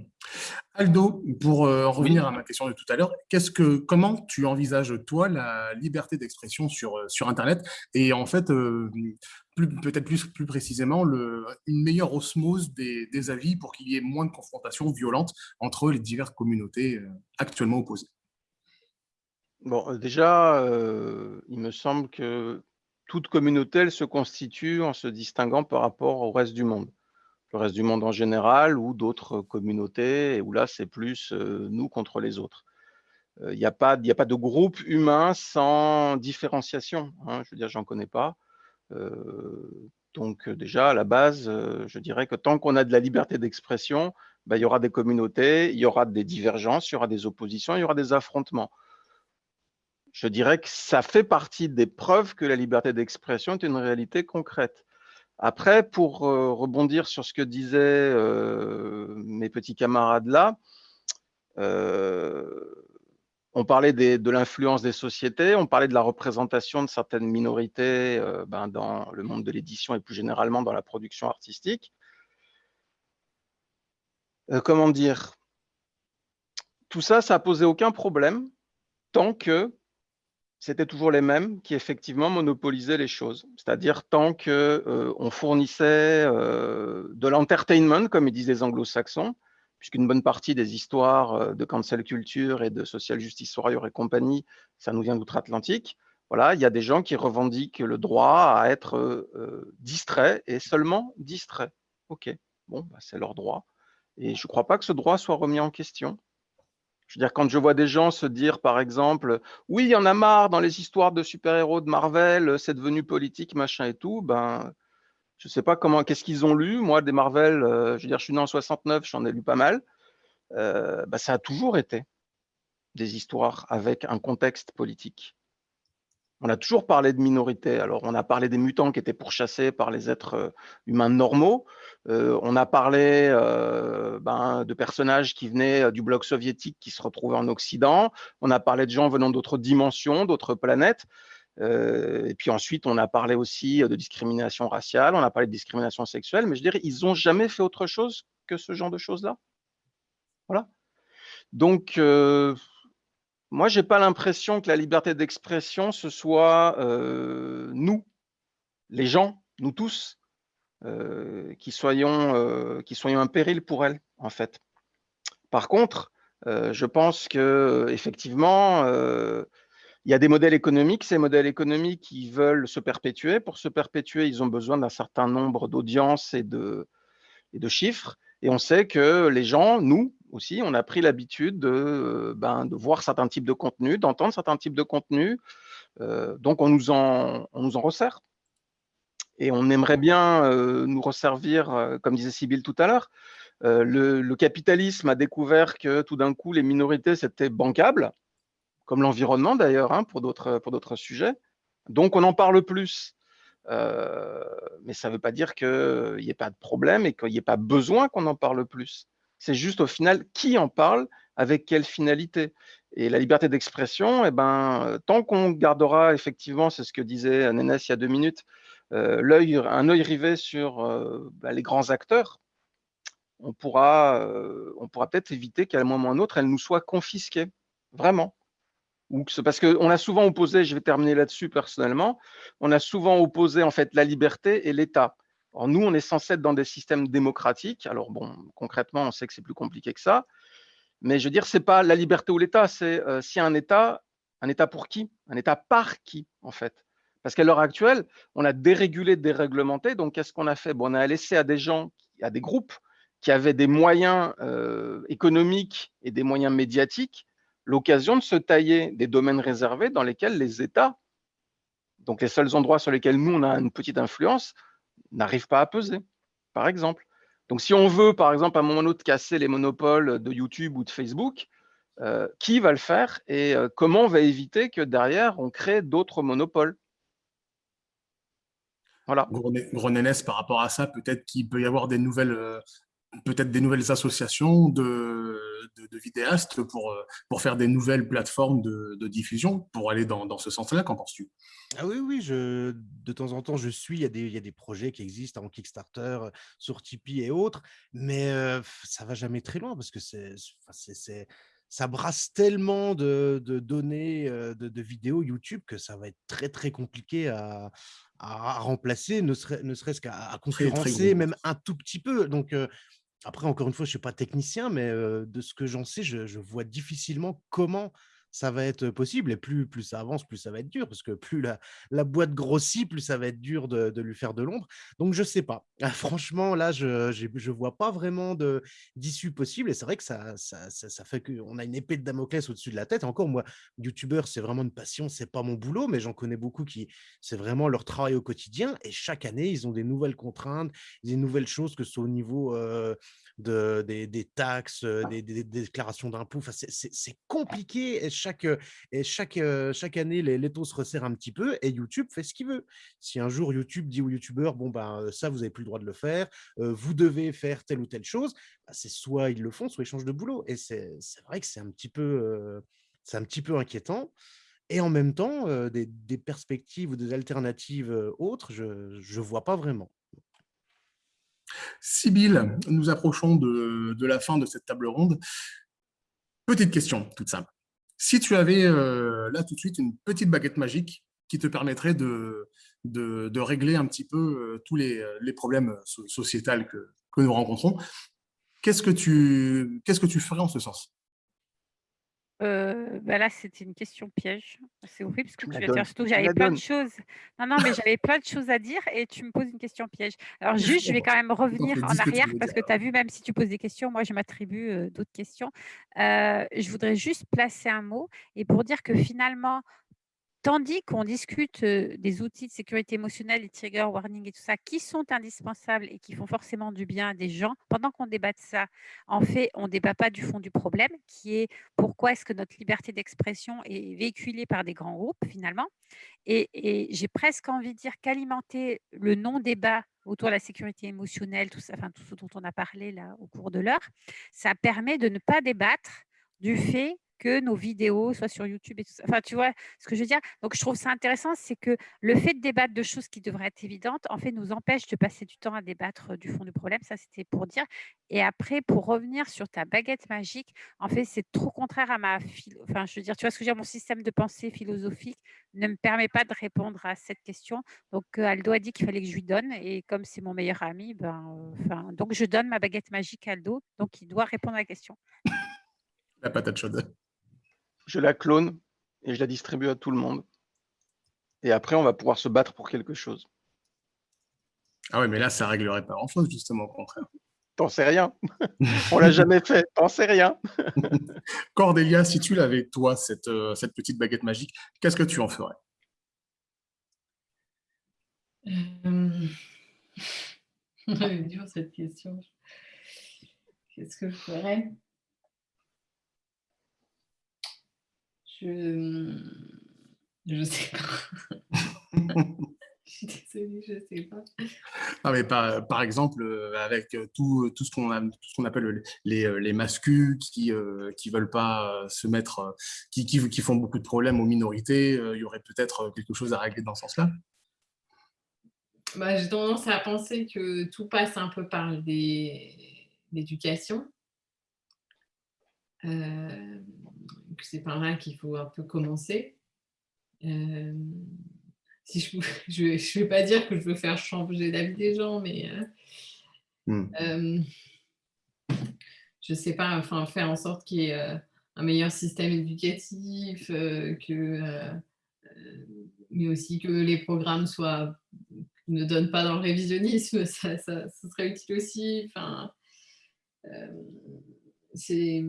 Aldo, pour euh, revenir à ma question de tout à l'heure, que, comment tu envisages, toi, la liberté d'expression sur, euh, sur Internet? Et en fait, euh, peut-être plus, plus précisément le, une meilleure osmose des, des avis pour qu'il y ait moins de confrontations violentes entre les diverses communautés actuellement opposées? Bon, déjà, il me semble que toute communauté, elle se constitue en se distinguant par rapport au reste du monde. Le reste du monde en général ou d'autres communautés, et où là, c'est plus nous contre les autres. Il n'y a, pas, a pas de groupe humain sans différenciation. Hein, je veux dire, j'en connais pas. donc déjà, à la base, je dirais que tant qu'on a de la liberté d'expression, ben, il y aura des communautés, il y aura des divergences, il y aura des oppositions, il y aura des affrontements je dirais que ça fait partie des preuves que la liberté d'expression est une réalité concrète. Après, pour euh, rebondir sur ce que disaient euh, mes petits camarades là, euh, on parlait de l'influence des sociétés, on parlait de la représentation de certaines minorités ben, dans le monde de l'édition et plus généralement dans la production artistique. comment dire? Tout ça, ça n'a posé aucun problème tant que c'était toujours les mêmes qui effectivement monopolisaient les choses. C'est-à-dire tant qu'on euh, fournissait euh, de l'entertainment, comme ils disent les anglo-saxons, puisqu'une bonne partie des histoires euh, de cancel culture et de social justice warrior et compagnie, ça nous vient d'outre-Atlantique. Voilà, il y a des gens qui revendiquent le droit à être distrait et seulement distrait. Ok, bon, bah, c'est leur droit. Et je ne crois pas que ce droit soit remis en question. Veux dire, quand je vois des gens se dire, par exemple, oui, il y en a marre dans les histoires de super-héros de Marvel, c'est devenu politique, machin et tout, ben, je ne sais pas comment, qu'est-ce qu'ils ont lu. Moi, des Marvel, euh, je veux dire, je suis né en 69, j'en ai lu pas mal. Euh, ben, ça a toujours été des histoires avec un contexte politique. On a toujours parlé de minorités. Alors, on a parlé des mutants qui étaient pourchassés par les êtres euh, humains normaux. Euh, on a parlé euh, ben, de personnages qui venaient du bloc soviétique qui se retrouvaient en Occident. On a parlé de gens venant d'autres dimensions, d'autres planètes. et puis ensuite, on a parlé aussi de discrimination raciale, on a parlé de discrimination sexuelle, mais je dirais, ils n'ont jamais fait autre chose que ce genre de choses-là. Voilà. Donc, moi, je n'ai pas l'impression que la liberté d'expression, ce soit euh, nous, les gens, nous tous, euh, qui, soyons, euh, qui soyons un péril pour elle, en fait. Par contre, je pense que effectivement, il y a des modèles économiques. Ces modèles économiques, qui veulent se perpétuer. Pour se perpétuer, ils ont besoin d'un certain nombre d'audiences et de, et de chiffres. Et on sait que les gens, nous aussi, on a pris l'habitude de, euh, ben, de, voir certains types de contenus, d'entendre certains types de contenus. Euh, donc, on nous, en, resserre. Et on aimerait bien euh, nous resservir, comme disait Sybille tout à l'heure. Le, capitalisme a découvert que tout d'un coup, les minorités, c'était bancable, comme l'environnement d'ailleurs, hein, pour d'autres sujets. Donc, on en parle plus. Mais ça ne veut pas dire qu'il n'y ait pas de problème et qu'il n'y ait pas besoin qu'on en parle plus. C'est juste au final qui en parle, avec quelle finalité. Et la liberté d'expression, eh ben, tant qu'on gardera effectivement, c'est ce que disait Nénès il y a deux minutes, euh, un œil rivé sur euh, bah, les grands acteurs, on pourra, on pourra peut-être éviter qu'à un moment ou à un autre, elle nous soit confisquée. Vraiment parce qu'on a souvent opposé, je vais terminer là-dessus personnellement, on a souvent opposé en fait la liberté et l'État. Nous, on est censé être dans des systèmes démocratiques. Alors bon, concrètement, on sait que c'est plus compliqué que ça. Mais je veux dire, c'est pas la liberté ou l'État, c'est euh, si un État, un État pour qui? Un État par qui, en fait? Parce qu'à l'heure actuelle, on a dérégulé, déréglementé. Donc, qu'est-ce qu'on a fait? Bon, On a laissé à des gens, à des groupes qui avaient des moyens euh, économiques et des moyens médiatiques l'occasion de se tailler des domaines réservés dans lesquels les États, donc les seuls endroits sur lesquels nous, on a une petite influence, n'arrivent pas à peser, par exemple. Donc si on veut, par exemple, à un moment ou autre, casser les monopoles de YouTube ou de Facebook, euh, qui va le faire et euh, comment on va éviter que derrière, on crée d'autres monopoles voilà. Gros par rapport à ça, peut-être qu'il peut y avoir des nouvelles euh, peut-être des nouvelles associations de, de, vidéastes pour, euh, pour faire des nouvelles plateformes de, de diffusion, pour aller dans, dans ce sens-là, qu'en penses-tu? Ah oui, oui, je, de temps en temps, je suis, il y, a des, il y a des projets qui existent en Kickstarter, sur Tipeee et autres, mais ça ça va jamais très loin parce que c'est ça brasse tellement de, données, de, vidéos YouTube que ça va être très, très compliqué à, remplacer, ne, serait, ce qu'à conférencer, même un tout petit peu. Donc, après, encore une fois, je ne suis pas technicien, mais de ce que j'en sais, je, vois difficilement comment ça va être possible. Et plus, plus ça avance, plus ça va être dur, parce que plus la, boîte grossit, plus ça va être dur de, lui faire de l'ombre. Donc, je ne sais pas. Ah, franchement, là, je ne vois pas vraiment d'issue possible. Et c'est vrai que ça, fait qu'on a une épée de Damoclès au-dessus de la tête. Encore, moi, youtubeur, c'est vraiment une passion, c'est pas mon boulot, mais j'en connais beaucoup qui, c'est vraiment leur travail au quotidien. Et chaque année, ils ont des nouvelles contraintes, des nouvelles choses, que ce soit au niveau de, des, taxes, des, déclarations d'impôts. Enfin, c'est compliqué. Et chaque, et chaque, chaque année, les, taux se resserrent un petit peu et YouTube fait ce qu'il veut. Si un jour YouTube dit aux youtubeurs, bon, ben, ça, vous n'avez plus le droit de le faire, vous devez faire telle ou telle chose, bah, c'est soit ils le font, soit ils changent de boulot. Et c'est vrai que c'est un, petit peu, un petit peu inquiétant. Et en même temps, des, des, perspectives ou des alternatives autres, je ne vois pas vraiment. Sibylle, nous approchons de, la fin de cette table ronde. Petite question, toute simple. Si tu avais euh, là tout de suite une petite baguette magique qui te permettrait de, régler un petit peu euh, tous les, problèmes sociétals que, nous rencontrons, qu'est-ce que tu ferais en ce sens? Euh, bah là, c'était une question piège. C'est horrible parce que tu vas dire surtout j'avais plein de choses. Non, non, mais j'avais plein de choses à dire et tu me poses une question piège. Alors juste, je vais quand même revenir en arrière parce que tu as vu, même si tu poses des questions, moi, je m'attribue d'autres questions. je voudrais juste placer un mot et pour dire que finalement, Tandis qu'on discute des outils de sécurité émotionnelle, les trigger warning et tout ça, qui sont indispensables et qui font forcément du bien à des gens, pendant qu'on débat de ça, en fait, on ne débat pas du fond du problème, qui est pourquoi est-ce que notre liberté d'expression est véhiculée par des grands groupes, finalement. Et, j'ai presque envie de dire qu'alimenter le non-débat autour de la sécurité émotionnelle, tout, ça, enfin, tout ce dont on a parlé au cours de l'heure, ça permet de ne pas débattre du fait que nos vidéos soient sur YouTube et tout ça. Enfin, tu vois ce que je veux dire? Donc, je trouve ça intéressant, c'est que le fait de débattre de choses qui devraient être évidentes, en fait, nous empêche de passer du temps à débattre du fond du problème. Ça, c'était pour dire. Et après, pour revenir sur ta baguette magique, en fait, c'est trop contraire à ma... Enfin, je veux dire, tu vois ce que je veux dire? Mon système de pensée philosophique ne me permet pas de répondre à cette question. Donc, Aldo a dit qu'il fallait que je lui donne. Et comme c'est mon meilleur ami, ben, enfin, donc je donne ma baguette magique à Aldo. Donc, il doit répondre à la question. La patate chaude je la clone et je la distribue à tout le monde. Et après, on va pouvoir se battre pour quelque chose. Ah ouais, mais là, ça réglerait pas grand-chose, justement, au contraire. T'en sais rien. on l'a jamais fait. T'en sais rien. Cordélia, si tu l'avais, toi, cette, euh, cette petite baguette magique, qu'est-ce que tu en ferais? Euh... dur cette question. Qu'est-ce que je ferais? Je ne sais pas. je suis désolée, je ne sais pas. Non, mais par, par exemple, euh, avec euh, tout, tout ce qu'on appelle les, euh, les mascus qui ne veulent pas se mettre, qui, qui, qui, font beaucoup de problèmes aux minorités, il y aurait peut-être quelque chose à régler dans ce sens-là? Bah, J'ai tendance à penser que tout passe un peu par l'éducation. Euh, c'est par là qu'il faut un peu commencer. Euh, si je ne je, vais pas dire que je veux faire changer l'avis des gens, mais euh, hmm. je ne sais pas, enfin, faire en sorte qu'il y ait un meilleur système éducatif, que, mais aussi que les programmes soient, ne donnent pas dans le révisionnisme, ça, ça, ça serait utile aussi. Enfin, c'est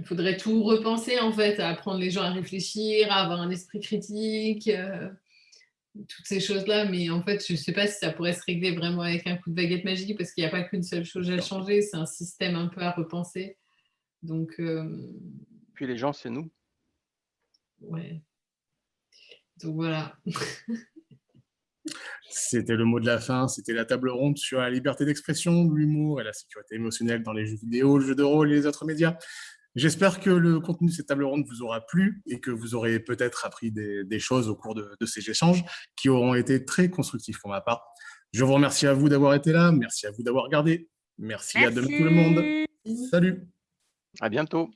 il faudrait tout repenser en fait, à apprendre les gens à réfléchir, à avoir un esprit critique, euh, toutes ces choses-là. Mais en fait, je ne sais pas si ça pourrait se régler vraiment avec un coup de baguette magique parce qu'il n'y a pas qu'une seule chose à changer, c'est un système un peu à repenser. Donc, euh, Puis les gens, c'est nous. Ouais. Donc voilà. C'était le mot de la fin, c'était la table ronde sur la liberté d'expression, l'humour et la sécurité émotionnelle dans les jeux vidéo, le jeu de rôle et les autres médias. J'espère que le contenu de cette table ronde vous aura plu et que vous aurez peut-être appris des, choses au cours de, ces échanges qui auront été très constructifs pour ma part. Je vous remercie à vous d'avoir été là, merci à vous d'avoir regardé, merci, merci à demain tout le monde. Salut. À bientôt